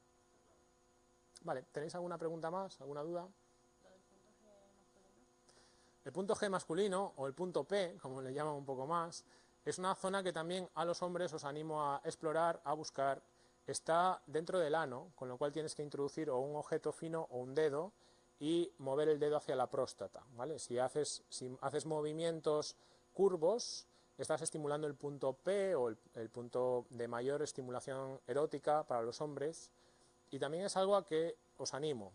A: Vale, ¿tenéis alguna pregunta más? ¿Alguna duda? El punto G masculino, o el punto P, como le llaman un poco más, es una zona que también a los hombres os animo a explorar, a buscar. Está dentro del ano, con lo cual tienes que introducir o un objeto fino o un dedo y mover el dedo hacia la próstata. ¿vale? Si, haces, si haces movimientos curvos, estás estimulando el punto P o el, punto de mayor estimulación erótica para los hombres y también es algo a que os animo.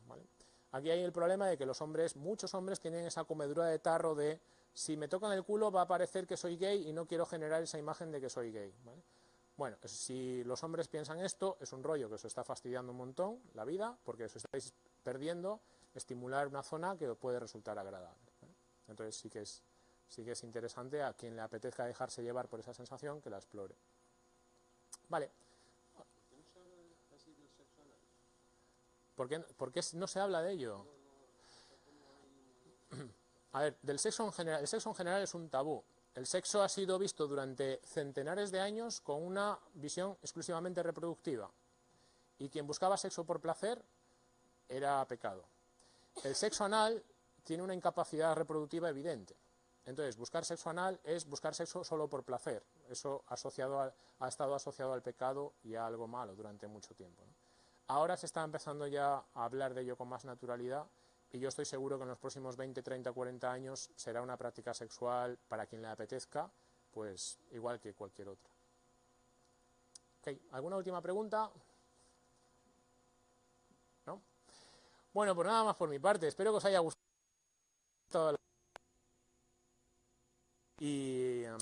A: Aquí hay el problema de que los hombres, muchos hombres tienen esa comedura de tarro de si me tocan el culo va a parecer que soy gay y no quiero generar esa imagen de que soy gay. Bueno, si los hombres piensan esto, es un rollo que os está fastidiando un montón la vida, porque os estáis perdiendo estimular una zona que puede resultar agradable. Entonces sí que es sí que es interesante a quien le apetezca dejarse llevar por esa sensación que la explore. Vale. ¿Por qué, ¿Por qué no se habla de ello? A ver, del sexo en general, el sexo en general es un tabú. El sexo ha sido visto durante centenares de años con una visión exclusivamente reproductiva. Y quien buscaba sexo por placer era pecado. El sexo anal tiene una incapacidad reproductiva evidente. Entonces, buscar sexo anal es buscar sexo solo por placer. Eso ha estado asociado al pecado y a algo malo durante mucho tiempo. Ahora se está empezando ya a hablar de ello con más naturalidad y yo estoy seguro que en los próximos 20, 30, 40 años será una práctica sexual para quien le apetezca, pues igual que cualquier otra. ¿Alguna última pregunta? ¿No? Bueno, pues nada más por mi parte. Espero que os haya gustado. Em,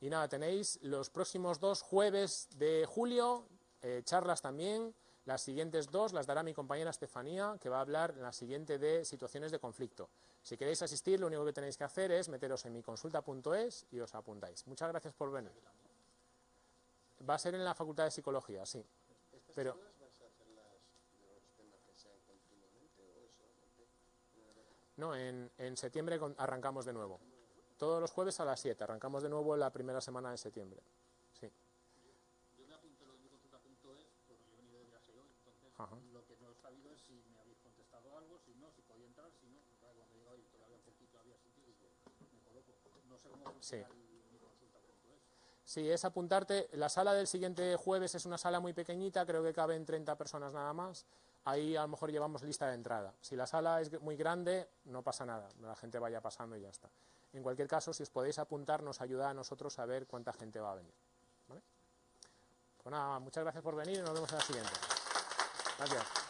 A: y, nada, tenéis los próximos dos jueves de julio, eh, charlas también. Las siguientes dos las dará mi compañera Estefanía, que va a hablar en la siguiente de situaciones de conflicto. Si queréis asistir, lo único que tenéis que hacer es meteros en miconsulta.es y os apuntáis. Muchas gracias por venir. Va a ser en la Facultad de Psicología, sí. Pero, no, en, en septiembre arrancamos de nuevo. Todos los jueves a las 7. Arrancamos de nuevo la primera semana de septiembre. Sí.
D: Yo me apunté lo de mi consulta.es porque yo he venido de viaje hoy. Entonces, lo que no he sabido es si me habéis contestado algo, si no, si podía entrar, si no. Porque cuando llegado y todavía poquito había sitio, digo, me coloco. No sé cómo
A: sí. mi consulta.es. Sí, es apuntarte. La sala del siguiente jueves es una sala muy pequeñita, creo que caben 30 personas nada más. Ahí a lo mejor llevamos lista de entrada. Si la sala es muy grande, no pasa nada. La gente vaya pasando y ya está. En cualquier caso, si os podéis apuntar, nos ayuda a nosotros a ver cuánta gente va a venir. Pues nada, muchas gracias por venir y nos vemos en la siguiente. Gracias.